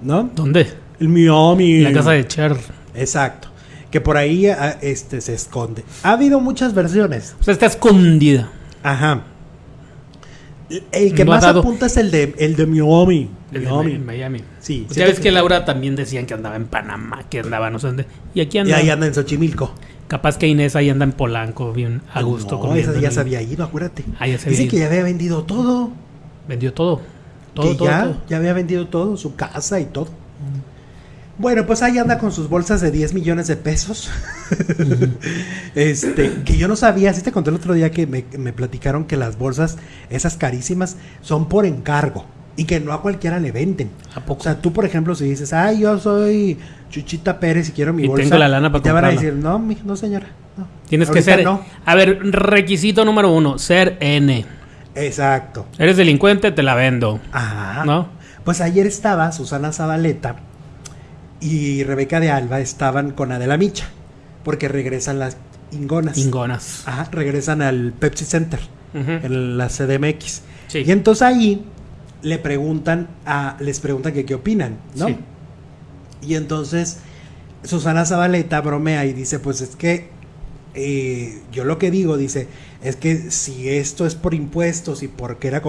¿no? ¿Dónde? El Miami. En la casa de Cher. Exacto. Que por ahí ah, este, se esconde. Ha habido muchas versiones. O sea, está escondida. Ajá. El- que No más apunta es el de, el de Miami. El Miami. Sí, Pues ya ves que- que Laura también decían que andaba en Panamá, que andaba no sé dónde. Y aquí Y anda. ahí anda en Xochimilco. Capaz que Inés ahí anda en Polanco, bien a gusto. No, esa ya se había ido, acuérdate. Ah, ya se Dice que ya había vendido todo. Vendió todo. Todo, que todo, ya, todo. ya había vendido todo, su casa y todo. Bueno, pues ahí anda con sus bolsas de 10 millones de pesos. <laughs> este, que yo no sabía, sí te conté el otro día que me, me platicaron que las bolsas, esas carísimas, son por encargo. Y que no a cualquiera le venden. ¿A poco? O sea, tú, por ejemplo, si dices, ay, yo soy Chuchita Pérez y quiero mi Y bolsa. tengo la lana para te van a decir, no, mi- no señora. no. Tienes que ser. No. A ver, requisito número uno: ser N. Exacto. Eres delincuente, te la vendo. Ajá. ¿No? Pues ayer estaba Susana Zabaleta y Rebeca de Alba estaban con Adela Micha, porque regresan las Ingonas. Ingonas. Ajá, regresan al Pepsi Center, en la CDMX. Sí. Y entonces ahí le preguntan a, les preguntan que qué opinan, ¿no? Sí. Y entonces Susana Zabaleta bromea y dice, pues es que eh, yo lo que digo, dice, es que si esto es por impuestos y porque era,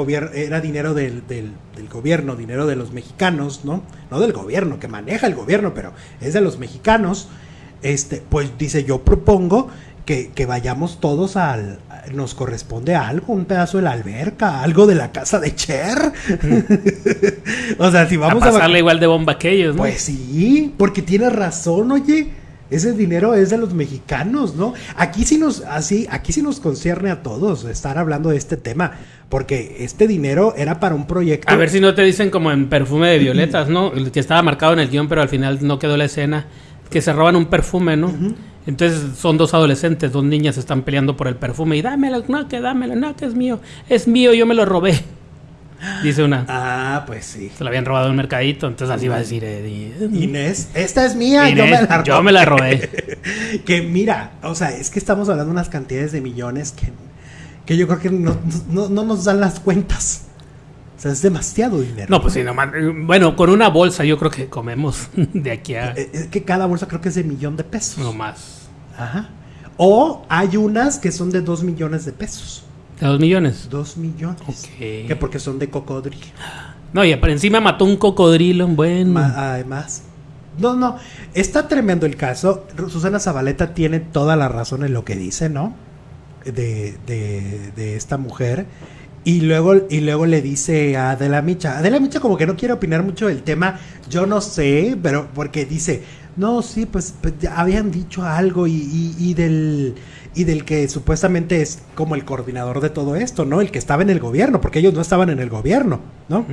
dinero del, del- del gobierno, dinero de los mexicanos, ¿no? No del gobierno, que maneja el gobierno, pero es de los mexicanos, este, pues dice, yo propongo que, que vayamos todos al... Nos corresponde algo, un pedazo de la alberca, algo de la casa de Cher. <laughs> o sea, si vamos a a... pasarle igual de bomba que ellos, ¿no? Pues sí, porque tienes razón, oye. Ese dinero es de los mexicanos, ¿no? Aquí sí nos, así, aquí sí nos concierne a todos estar hablando de este tema, porque este dinero era para un proyecto. A ver si no te dicen como en perfume de violetas, ¿no? El que estaba marcado en el guion, pero al final no quedó la escena. Que se roban un perfume, ¿no? Entonces son dos adolescentes, dos niñas están peleando por el perfume y dámelo, no, que dámelo, no, que es mío. Es mío, yo me lo robé. Dice una. Ah, pues sí. Se lo habían robado en un mercadito, entonces así va a decir Eddie. Inés, esta es mía, yo me la yo me la robé. <laughs> que mira, o sea, es que estamos hablando de unas cantidades de millones que, que yo creo que no, no- no nos dan las cuentas. O sea, es demasiado dinero. No, pues sí, nomás. Bueno, con una bolsa yo creo que comemos <laughs> de aquí a. Eh, Es que cada bolsa creo que es de millón de pesos. No más. Ajá. O hay unas que son de dos millones de pesos. ¿De dos millones? Dos millones. Ok. Que porque son de cocodrilo. No, y por encima mató un cocodrilo, bueno. Ma- además. No, no, está tremendo el caso. Susana Zabaleta tiene toda la razón en lo que dice, ¿no? De, de, de esta mujer. Y luego, y luego le dice a Adela Micha. Adela Micha como que no quiere opinar mucho del tema. Yo no sé, pero porque dice, no, sí, pues, pues habían dicho algo y, y, del y del que supuestamente es como el coordinador de todo esto, ¿no? El que estaba en el gobierno, porque ellos no estaban en el gobierno, ¿no?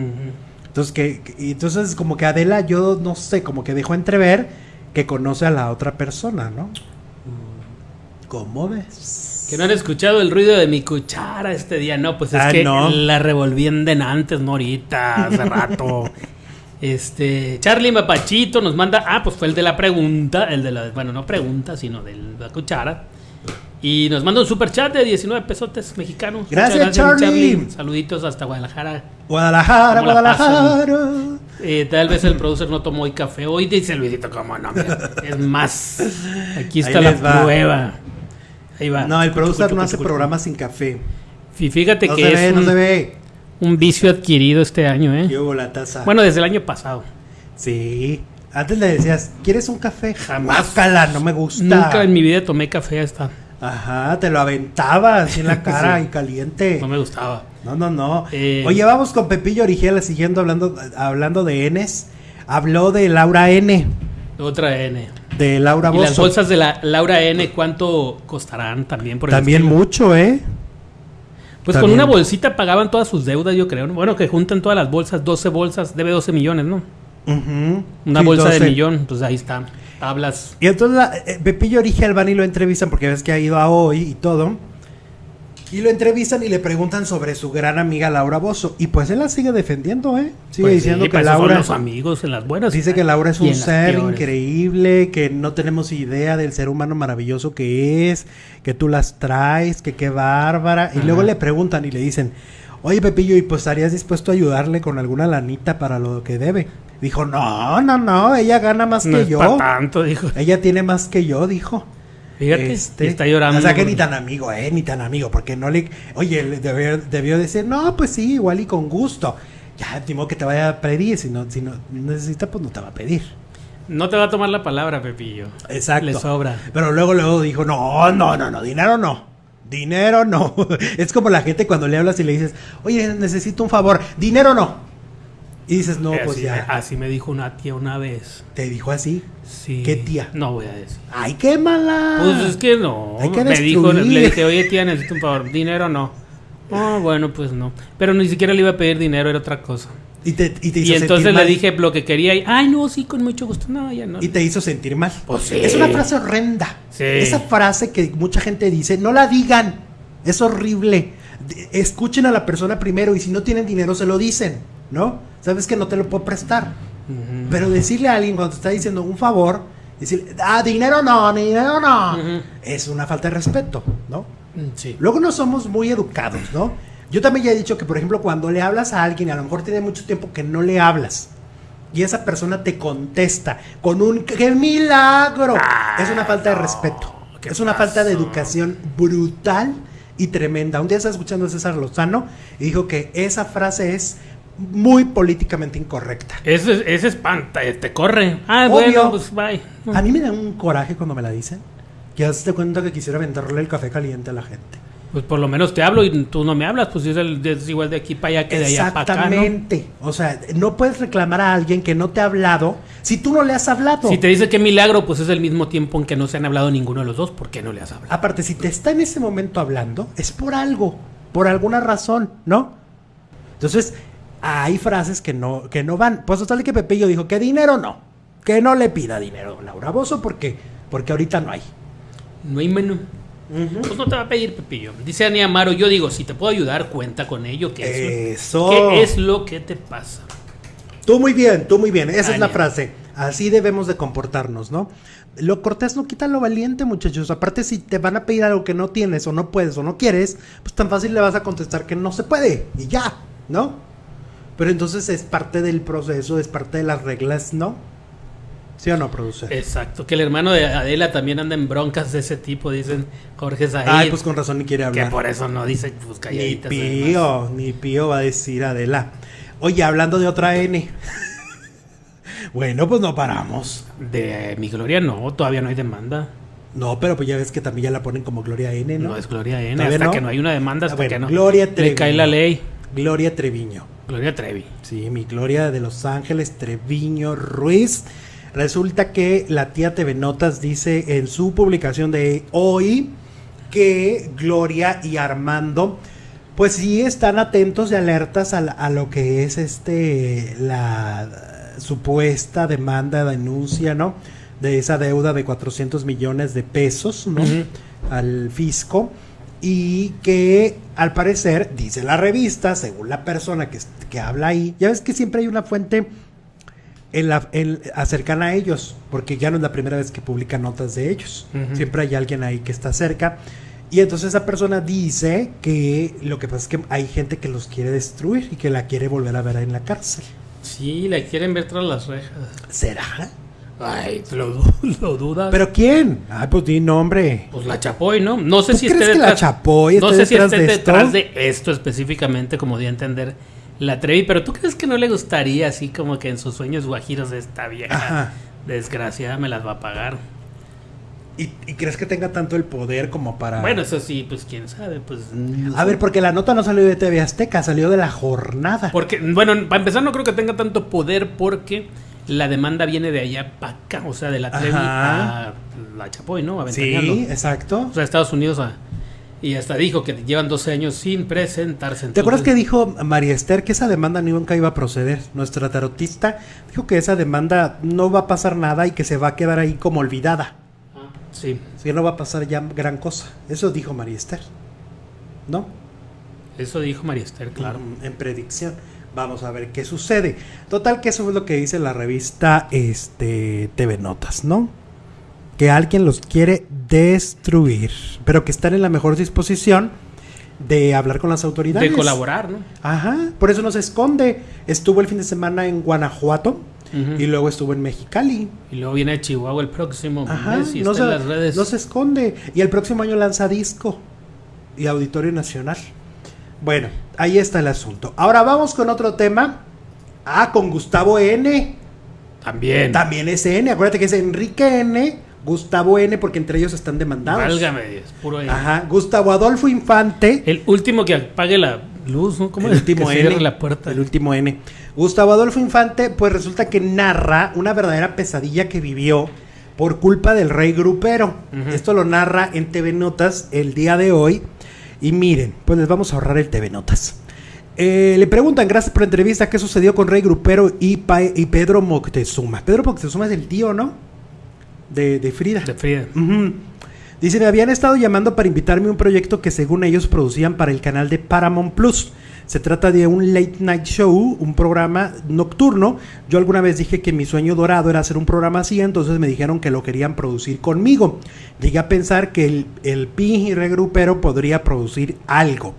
Entonces, que, entonces como que Adela, yo no sé, como que dejó entrever que conoce a la otra persona, ¿no? ¿Cómo ves? Que no han escuchado el ruido de mi cuchara este día, no, pues es ah, que la revolví en denantes, no ahorita, hace rato. <laughs> Este, Charlie Mapachito nos manda, ah, pues fue el de la pregunta, el de la, bueno, no pregunta, sino de la cuchara. Y nos manda un super chat de 19 pesotes mexicanos. Gracias, Charlie. Saluditos hasta Guadalajara. Guadalajara, Guadalajara. Eh, tal vez el producer no tomó hoy café hoy, dice Luisito, como no, es más. Aquí está la prueba. Ahí va. No, el producer no hace programas sin café. fíjate que es un, no se ve. Un vicio adquirido este año, ¿eh? la taza. Bueno, desde el año pasado. Sí. Antes le decías, ¿quieres un café? Jamás. Cala, no me gusta. Nunca en mi vida tomé café hasta. Ajá, te lo aventaba así en la <laughs> cara y caliente. No me gustaba. No, no, no. Eh, Oye, vamos con Pepillo Origel siguiendo hablando, hablando de Ns. Habló de Laura N. Otra N. De Laura Bozo. ¿Y las bolsas de la Laura N cuánto costarán también? Por también mucho, ¿eh? Pues con una bolsita pagaban todas sus deudas, yo creo. Bueno, que juntan todas las bolsas, 12 bolsas, debe 12 millones, ¿no? Una bolsa de millón, pues ahí está. Hablas. Y entonces eh, Pepillo Orige Albani lo entrevistan porque ves que ha ido a hoy y todo. Y lo entrevistan y le preguntan sobre su gran amiga Laura Bozo. Y pues él la sigue defendiendo, ¿eh? Sigue pues diciendo que Laura. Son los amigos en las buenas. Dice que Laura es un ser increíble, que no tenemos idea del ser humano maravilloso que es, que tú las traes, que qué bárbara. Y luego le preguntan y le dicen, oye Pepillo, ¿y pues estarías dispuesto a ayudarle con alguna lanita para lo que debe? Dijo, no, no, no, ella gana más que yo. tanto, dijo. Ella tiene más que yo, dijo. Fíjate, este, está llorando. O sea que ni tan amigo, eh, ni tan amigo, porque no le... Oye, debió, debió decir, no, pues sí, igual y con gusto. Ya, timo que te vaya a pedir, si no, si no necesita, pues no te va a pedir. No te va a tomar la palabra, Pepillo. Exacto. Le sobra. Pero luego, luego dijo, no, no, no, no, dinero no. Dinero no. <laughs> es como la gente cuando le hablas y le dices, oye, necesito un favor. Dinero no. Y dices, no, pues ya. así me dijo una tía una vez. ¿Te dijo así? Sí. ¿Qué tía? No voy a decir. ¡Ay, qué mala! Pues es que no. Hay que me dijo, le dije, oye tía, necesito un favor. ¿Dinero no? Oh, <laughs> bueno, pues no. Pero ni siquiera le iba a pedir dinero, era otra cosa. Y, te, y, te hizo y entonces le dije lo que quería y, ay, no, sí, con mucho gusto. No, ya no. Y te hizo sentir mal. Pues sí. Es una frase horrenda. Sí. Esa frase que mucha gente dice, no la digan. Es horrible. Escuchen a la persona primero y si no tienen dinero se lo dicen, ¿no? sabes que no te lo puedo prestar. Pero decirle a alguien cuando te está diciendo un favor, decir, ah, dinero no, dinero no, es una falta de respeto, ¿no? Mm, sí. Luego no somos muy educados, ¿no? Yo también ya he dicho que, por ejemplo, cuando le hablas a alguien, a lo mejor tiene mucho tiempo que no le hablas, y esa persona te contesta con un ¡qué milagro! es una falta de respeto. Es una falta de educación brutal y tremenda. Un día estaba escuchando a César Lozano y dijo que esa frase es muy políticamente incorrecta. Ese, ese espanta, eh, te corre. Ah, bueno, pues bye. A mí me da un coraje cuando me la dicen. Que te cuenta que quisiera venderle el café caliente a la gente. Pues por lo menos te hablo y tú no me hablas, pues es, el, es igual de aquí para allá que de allá para acá. Exactamente. O sea, no puedes reclamar a alguien que no te ha hablado si tú no le has hablado. Si te dice que milagro, pues es el mismo tiempo en que no se han hablado ninguno de los dos, ¿por qué no le has hablado? Aparte, si te está en ese momento hablando, es por algo, por alguna razón, ¿no? Entonces, hay frases que no, que no van. Pues tal que Pepillo dijo que dinero no, que no le pida dinero Laura Bozo porque, porque ahorita no hay. No hay menú. Pues no te va a pedir Pepillo. Dice Ani Amaro, yo digo, si te puedo ayudar, cuenta con ello. ¿Qué es, Lo, ¿qué es lo que te pasa? Tú muy bien, tú muy bien. Esa es la frase. Así debemos de comportarnos, ¿no? Lo cortés no quita lo valiente, muchachos. Aparte, si te van a pedir algo que no tienes o no puedes o no quieres, pues tan fácil le vas a contestar que no se puede y ya, ¿no? Pero entonces es parte del proceso, es parte de las reglas, ¿no? ¿Sí o no, produce? Exacto, que el hermano de Adela también anda en broncas de ese tipo, dicen Jorge Said. Ay, pues con razón ni quiere hablar. Que por eso no dice, pues Ni pío, ni pío va a decir Adela. Oye, hablando de otra N. <laughs> Bueno, pues no paramos. De mi Gloria no, todavía no hay demanda. No, pero pues ya ves que también ya la ponen como Gloria N, ¿no? No es Gloria N, hasta que no hay una demanda, hasta Ah, bueno, que no Gloria Treviño. le cae la ley. Gloria Treviño. Gloria Trevi. Sí, mi Gloria de Los Ángeles Treviño Ruiz. Resulta que la tía TV Notas dice en su publicación de hoy que Gloria y Armando pues sí están atentos y alertas a, la- a lo que es este la supuesta demanda, denuncia, ¿no? De esa deuda de 400 millones de pesos, ¿no? Al fisco y que al parecer, dice la revista, según la persona que, que habla ahí, ya ves que siempre hay una fuente en la, en- cercana a ellos, porque ya no es la primera vez que publican notas de ellos, siempre hay alguien ahí que está cerca. Y entonces esa persona dice que lo que pasa es que hay gente que los quiere destruir y que la quiere volver a ver en la cárcel. Sí, la quieren ver tras las rejas. ¿Será? Ay, <laughs> lo, du- lo dudas. ¿Pero quién? Ay, pues di nombre. Pues la Chapoy, ¿no? No sé ¿Tú si crees esté que la detrás. Chapoy no sé si detrás esté de esto? detrás de esto específicamente, como di a entender la Trevi, pero ¿tú crees que no le gustaría así como que en sus sueños guajiros de esta vieja Ajá. desgraciada me las va a pagar? ¿Y, y crees que tenga tanto el poder como para...? Bueno, eso sí, pues quién sabe, pues... no A sé. ver, porque la nota no salió de TV Azteca, salió de la jornada. Porque, bueno, para empezar no creo que tenga tanto poder porque la demanda viene de allá para acá, o sea, de la Trevi Ajá. a la Chapoy, ¿no? sí, exacto. O sea, Estados Unidos a... Y hasta dijo que llevan 12 años sin presentarse. ¿Te acuerdas que entonces- dijo María Esther que esa demanda nunca iba a proceder? Nuestra tarotista dijo que esa demanda no va a pasar nada y que se va a quedar ahí como olvidada. Ah, Sí, que no va a pasar ya gran cosa. Eso dijo María Esther. ¿No? eso dijo María Esther, claro. Mm, En predicción. Vamos a ver qué sucede. Total que eso es lo que dice la revista este TV Notas, ¿no? Que alguien los quiere destruir, pero que están en la mejor disposición de hablar con las autoridades. De colaborar, ¿no? Ajá, por eso no se esconde. Estuvo el fin de semana en Guanajuato y luego estuvo en Mexicali. Y luego viene Chihuahua el próximo Ajá, mes y no, está se, en las redes. no se esconde. Y el próximo año lanza disco y Auditorio Nacional. Bueno, ahí está el asunto. Ahora vamos con otro tema. Ah, con Gustavo N. También. También es N. Acuérdate que es Enrique N. Gustavo N. Porque entre ellos están demandados. Válgame, es puro N. Ajá. Gustavo Adolfo Infante. El último que apague la luz, ¿no? ¿Cómo el último que N. la puerta. El último N. Gustavo Adolfo Infante, pues resulta que narra una verdadera pesadilla que vivió por culpa del rey grupero. Esto lo narra en TV Notas el día de hoy. Y miren, pues les vamos a ahorrar el TV Notas. Eh, le preguntan, gracias por la entrevista, ¿qué sucedió con Rey Grupero y, y Pedro Moctezuma? Pedro Moctezuma es el tío, ¿no? De, de Frida. De Frida. Ujú. Dice, me habían estado llamando para invitarme a un proyecto que según ellos producían para el canal de Paramount Plus. Se trata de un late night show, un programa nocturno. Yo alguna vez dije que mi sueño dorado era hacer un programa así, entonces me dijeron que lo querían producir conmigo. Llegué a pensar que el, el Pi regrupero podría producir algo.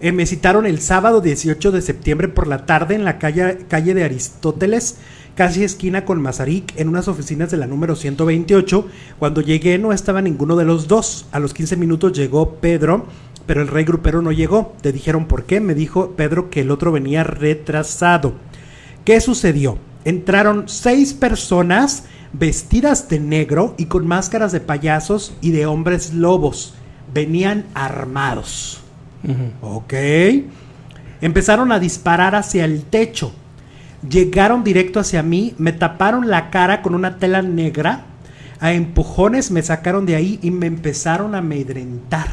Eh, me citaron el sábado 18 de septiembre por la tarde en la calle, calle de Aristóteles, casi esquina con Mazarik, en unas oficinas de la número 128. Cuando llegué no estaba ninguno de los dos. A los 15 minutos llegó Pedro, pero el rey grupero no llegó. Te dijeron por qué. Me dijo Pedro que el otro venía retrasado. ¿Qué sucedió? Entraron seis personas vestidas de negro y con máscaras de payasos y de hombres lobos. Venían armados. Ujú. Ok. Empezaron a disparar hacia el techo. Llegaron directo hacia mí, me taparon la cara con una tela negra. A empujones me sacaron de ahí y me empezaron a amedrentar.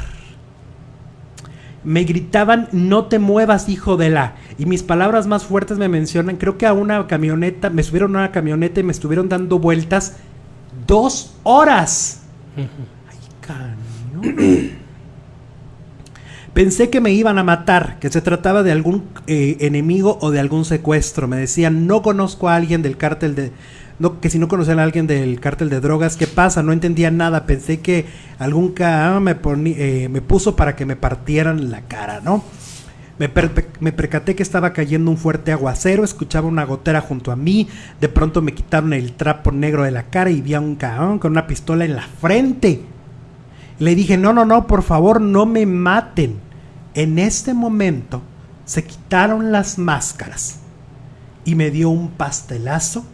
Me gritaban, no te muevas, hijo de la. Y mis palabras más fuertes me mencionan, creo que a una camioneta, me subieron a una camioneta y me estuvieron dando vueltas dos horas. Ay, cañón. Pensé que me iban a matar, que se trataba de algún eh, enemigo o de algún secuestro. Me decían, no conozco a alguien del cártel de... No, que si no conocían a alguien del cártel de drogas, ¿qué pasa? No entendía nada. Pensé que algún ca me, poni- eh, me puso para que me partieran la cara, ¿no? Me, me percaté que estaba cayendo un fuerte aguacero, escuchaba una gotera junto a mí, de pronto me quitaron el trapo negro de la cara y vi a un caón con una pistola en la frente. Le dije, no, no, no, por favor, no me maten. En este momento se quitaron las máscaras y me dio un pastelazo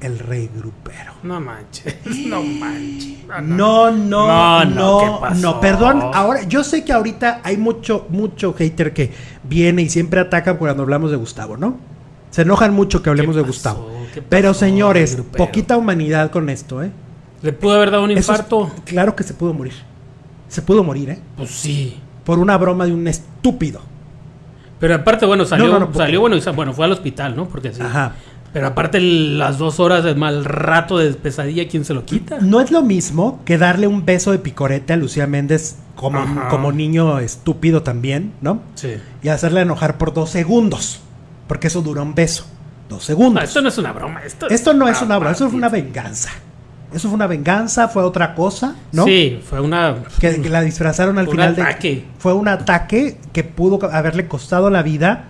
el rey grupero. No manches, no manches. No, no, no, no, perdón. Ahora, yo sé que ahorita hay mucho, mucho hater que viene y siempre ataca cuando hablamos de Gustavo, ¿no? Se enojan mucho que hablemos de Gustavo. Pero señores, poquita humanidad con esto, ¿eh? ¿Le pudo haber dado un infarto? claro que se pudo morir. Se pudo morir, ¿eh? Pues sí. Por una broma de un estúpido. Pero aparte, bueno, salió, salió bueno, bueno, fue al hospital, ¿no? Porque sí. Ajá. Pero aparte las dos horas de mal rato de pesadilla, ¿quién se lo quita? No es lo mismo que darle un beso de picorete a Lucía Méndez como, como niño estúpido también, ¿no? Sí. Y hacerle enojar por dos segundos. Porque eso dura un beso. Dos segundos. No, esto no es una broma. Esto, esto no es una broma, eso fue una venganza. Eso fue una venganza, fue otra cosa, ¿no? Sí, fue una. Que, la disfrazaron al final ataque. Fue un ataque que pudo haberle costado la vida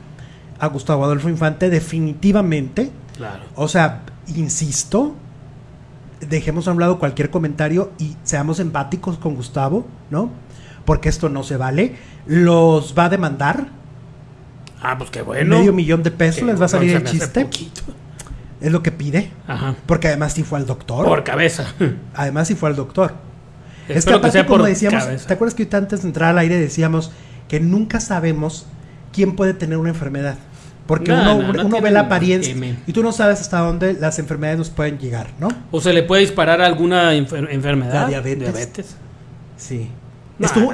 a Gustavo Adolfo Infante, definitivamente. Claro. O sea, insisto, dejemos a un lado cualquier comentario y seamos empáticos con Gustavo, ¿no? Porque esto no se vale. Los va a demandar. Ah, pues qué bueno. Medio millón de pesos les va a salir el chiste. Es lo que pide. Ajá. Porque además sí fue al doctor. Por cabeza. <laughs> Además sí fue al doctor. es que aparte, como decíamos, ¿te acuerdas que antes de entrar al aire decíamos que nunca sabemos quién puede tener una enfermedad? Porque uno, ve la apariencia y tú no sabes hasta dónde las enfermedades nos pueden llegar, ¿no? O se le puede disparar alguna enfermedad. La diabetes. Sí.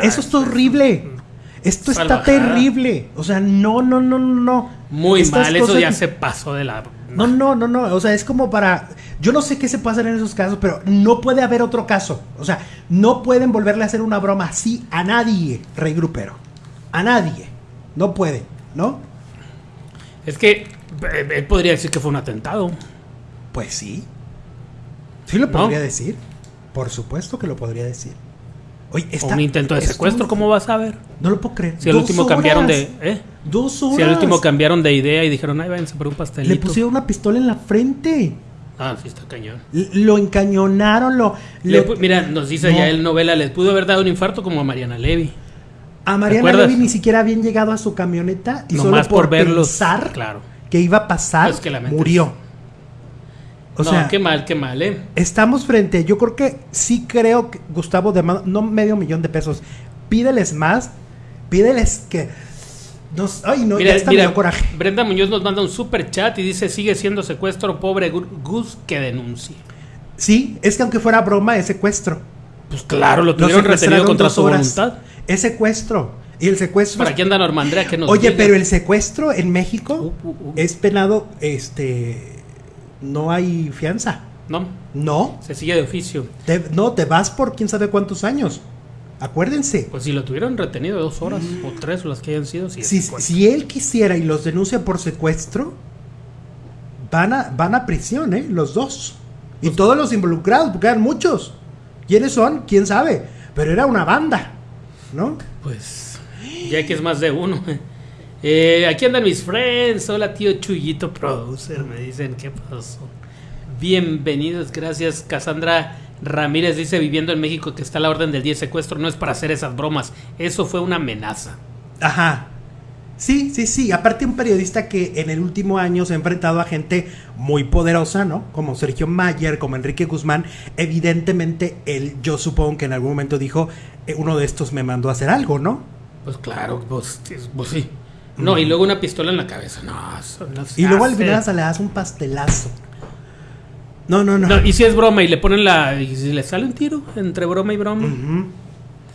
eso es horrible. Esto está terrible. O sea, no, no, no, no. Muy mal, eso ya se pasó de la... No, no, no, no. O sea, es como para... Yo no sé qué se puede hacer en esos casos, pero no puede haber otro caso. O sea, no pueden volverle a hacer una broma así a nadie, Rey Grupero. A nadie. No puede, ¿no? Es que eh, él podría decir que fue un atentado. Pues sí. Sí lo podría decir. Por supuesto que lo podría decir. Oye, un intento de secuestro, ¿cómo vas a ver? No lo puedo creer. Si al último cambiaron de. ¿eh? Dos horas. Si al último cambiaron de idea y dijeron, ay, váyanse por un pastelito. Le pusieron una pistola en la frente. Ah, sí, está cañón. lo encañonaron, lo. Mira, nos dice ya el novela, les pudo haber dado un infarto como a Mariana Levy. A Mariana Levy ni siquiera habían llegado a su camioneta y solo por, pensar claro. que iba a pasar, murió. O sea, qué mal, qué mal, ¿eh? Estamos frente, yo creo que sí creo que Gustavo de no medio millón de pesos, pídeles más, pídeles que nos, ay, no, ya está coraje. Brenda Muñoz nos manda un super chat y dice, sigue siendo secuestro, pobre Gus que denuncie. Sí, es que aunque fuera broma, es secuestro. Pues claro, lo tuvieron retenido contra su voluntad. Es secuestro. Y el secuestro. ¿Para quién anda Normandrea? Que nos Oye, pero el secuestro en México uh, uh, uh. es penado, este. No hay fianza. No. No. Se sigue de oficio. no, te vas por quién sabe cuántos años. Acuérdense. Pues si lo tuvieron retenido dos horas o tres o las que hayan sido. Si, si, él quisiera y los denuncia por secuestro, van a, van a prisión, ¿eh? Los dos. Y pues todos los involucrados, porque eran muchos. ¿Quiénes son? ¿Quién sabe? Pero era una banda. ¿no? Pues ya que es más de uno. Eh, aquí andan mis friends. Hola, tío Chuyito Producer. Me dicen, ¿qué pasó? Bienvenidos, gracias. Cassandra Ramírez dice, viviendo en México, que está la orden del 10 secuestro. No es para hacer esas bromas. Eso fue una amenaza. Ajá. Sí, sí, sí. Aparte un periodista que en el último año se ha enfrentado a gente muy poderosa, ¿no? Como Sergio Mayer, como Enrique Guzmán. Evidentemente, él, yo supongo que en algún momento dijo, eh, uno de estos me mandó a hacer algo, ¿no? Pues claro, pues, pues sí. No, y luego una pistola en la cabeza. No, Y luego al final le das un pastelazo. No, no, no, Y si es broma y le ponen la. Y si le sale un tiro entre broma y broma.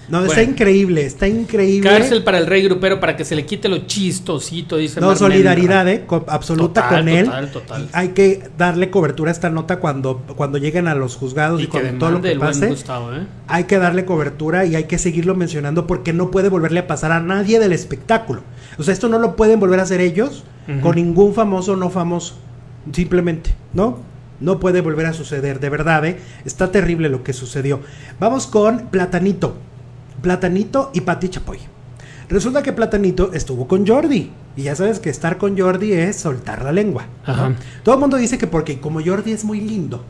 No, está increíble, está increíble. Cárcel para el rey grupero para que se le quite lo chistosito, dice No, solidaridad, eh, absoluta con él. Total, Hay que darle cobertura a esta nota cuando, cuando lleguen a los juzgados y, con todo lo que pase. ¿eh? Hay que darle cobertura y hay que seguirlo mencionando porque no puede volverle a pasar a nadie del espectáculo. O sea, esto no lo pueden volver a hacer ellos con ningún famoso o no famoso. Simplemente, ¿no? No puede volver a suceder, de verdad, ¿eh? Está terrible lo que sucedió. Vamos con Platanito. Platanito y Pati Chapoy. Resulta que Platanito estuvo con Jordi. Y ya sabes que estar con Jordi es soltar la lengua. Todo el mundo dice que porque como Jordi es muy lindo.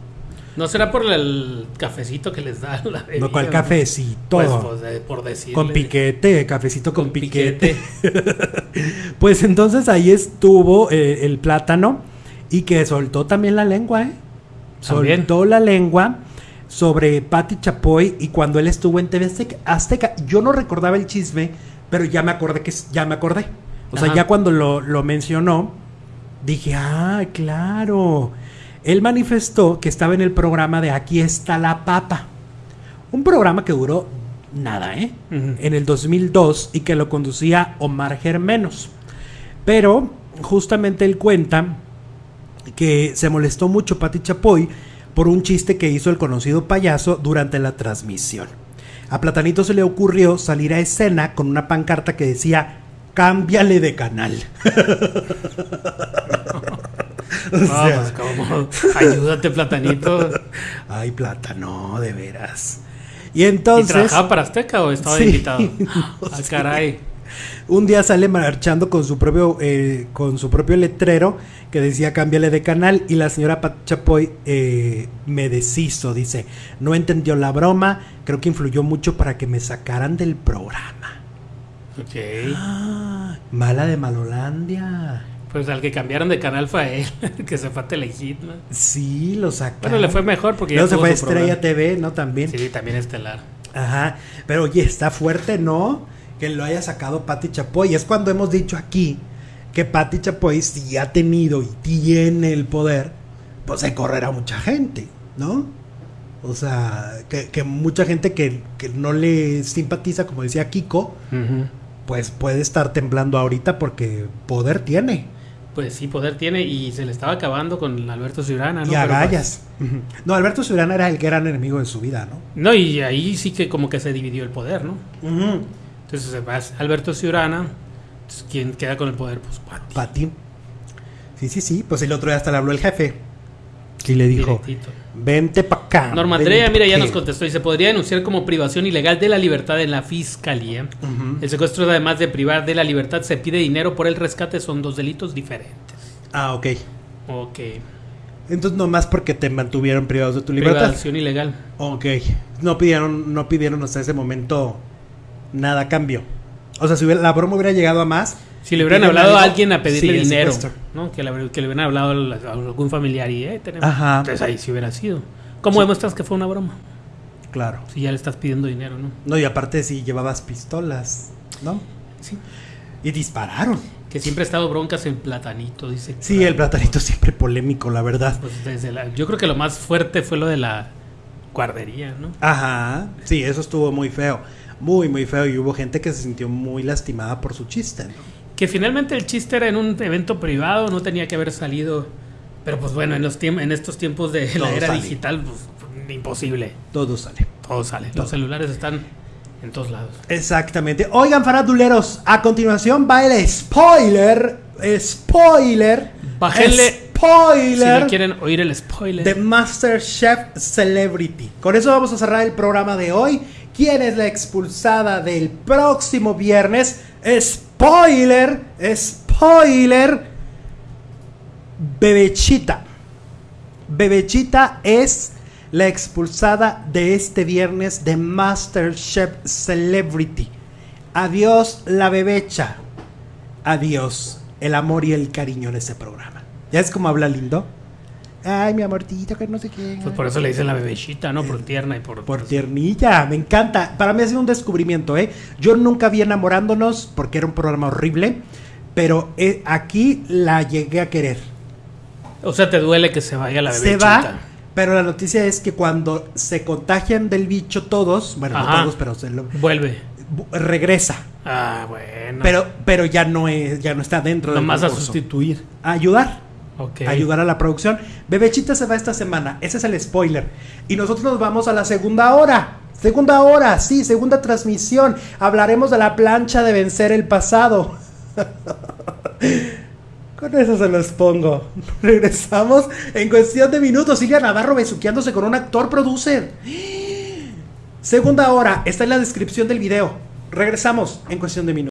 ¿No será por el cafecito que les da la No, ¿cuál cafecito? Pues, pues por decirle. Con piquete, cafecito con, piquete. <laughs> pues entonces ahí estuvo eh, el plátano y que soltó también la lengua, ¿eh? soltó la lengua sobre Patti Chapoy y cuando él estuvo en TV Azteca, yo no recordaba el chisme, pero ya me acordé que ya me acordé. O sea, ya cuando lo, lo mencionó, dije, ah, claro. Él manifestó que estaba en el programa de Aquí está la papa. Un programa que duró nada, ¿eh? En el 2002 y que lo conducía Omar Germenos. Pero justamente él cuenta que se molestó mucho Pati Chapoy por un chiste que hizo el conocido payaso durante la transmisión. A Platanito se le ocurrió salir a escena con una pancarta que decía cámbiale de canal. <laughs> Vamos, ¿cómo? Ayúdate, Platanito. <laughs> Ay, Plátano, de veras. Y entonces. ¿Y trabajaba para Azteca o estaba invitado? <laughs> ah, caray. Un día sale marchando con su propio eh, con su propio letrero que decía cámbiale de canal y la señora Pat Chapoy eh, me deshizo, dice, no entendió la broma, creo que influyó mucho para que me sacaran del programa. Ok. Ah, mala de Malolandia. Pues al que cambiaron de canal fue él, <laughs> que se fue a Telehit, ¿no? Sí, lo sacaron. Bueno, le fue mejor porque ya se fue a Estrella TV, ¿no? También. Sí, también Estelar. Ajá, pero oye, está fuerte, ¿no? Que lo haya sacado Patti Chapoy. Es cuando hemos dicho aquí que Patti Chapoy, si ha tenido y tiene el poder, pues se correrá mucha gente, ¿no? O sea, que, mucha gente que, no le simpatiza, como decía Kiko, pues puede estar temblando ahorita porque poder tiene. Pues sí, poder tiene y se le estaba acabando con Alberto Ciurana, ¿no? Y agallas. Pues no, Alberto Ciurana era el gran enemigo de su vida, ¿no? No, y ahí sí que como que se dividió el poder, ¿no? Entonces va Alberto Ciurana, ¿quién queda con el poder? Pues Pati. Pati. Sí, sí, sí, pues el otro día hasta le habló el jefe. Y le dijo, vente para acá. Norma Andrea, mira, ya nos contestó y se podría denunciar como privación ilegal de la libertad en la fiscalía. El secuestro, además de privar de la libertad, se pide dinero por el rescate, son dos delitos diferentes. Ah, ok. Ok. Entonces nomás porque te mantuvieron privados de tu libertad. Privación ilegal. Ok. No pidieron, no pidieron hasta ese momento nada a cambio. O sea, si la broma hubiera llegado a más, si le hubieran hablado a alguien a pedirle dinero, ¿no? Que le, que le, hubieran hablado a algún familiar y eh, tenemos. Ajá. Entonces ahí sí hubiera sido. ¿Cómo demuestras que fue una broma? Claro. Si ya le estás pidiendo dinero, ¿no? No, y aparte si llevabas pistolas, ¿no? Sí. Y dispararon. Que siempre ha estado broncas en Platanito, dice. Sí, el Platanito siempre polémico, la verdad. Pues desde la, yo creo que lo más fuerte fue lo de la guardería, ¿no? Ajá. Sí, eso estuvo muy feo. Muy, muy feo. Y hubo gente que se sintió muy lastimada por su chiste, ¿no? que finalmente el chiste era en un evento privado, no tenía que haber salido. Pero pues bueno, en, los en estos tiempos de la era digital, pues, imposible. Todo sale. Todo sale. Los celulares están en todos lados. Exactamente. Oigan, faraduleros, a continuación va el spoiler. Spoiler. Bájenle. Spoiler. Si quieren oír el spoiler. De Masterchef Celebrity. Con eso vamos a cerrar el programa de hoy. ¿Quién es la expulsada del próximo viernes? Spoiler, spoiler. Bebechita. Bebechita es la expulsada de este viernes de Masterchef Celebrity. Adiós la bebecha. Adiós el amor y el cariño en ese programa. ¿Ya es como habla lindo? Ay, mi amortito, que no sé qué. Pues por eso le dicen la bebecita, ¿no? Por tierna y por. Por tiernilla, me encanta. Para mí ha sido un descubrimiento, ¿eh? Yo nunca vi enamorándonos porque era un programa horrible, pero eh, aquí la llegué a querer. O sea, te duele que se vaya la bebecita. Se va, pero la noticia es que cuando se contagian del bicho todos, bueno, no todos, pero se lo. Vuelve. Regresa. Ah, bueno. Pero, pero ya no es, ya no está dentro Nomás a sustituir. A ayudar ayudar a la producción. Bebechita se va esta semana, ese es el spoiler. Y nosotros nos vamos a la segunda hora. Segunda hora, sí, segunda transmisión. Hablaremos de la plancha de vencer el pasado. <laughs> Con eso se los pongo. <laughs> Regresamos en cuestión de minutos. Silvia Navarro besuqueándose con un actor producer. <gasps> Segunda hora, está en la descripción del video. Regresamos en cuestión de minutos.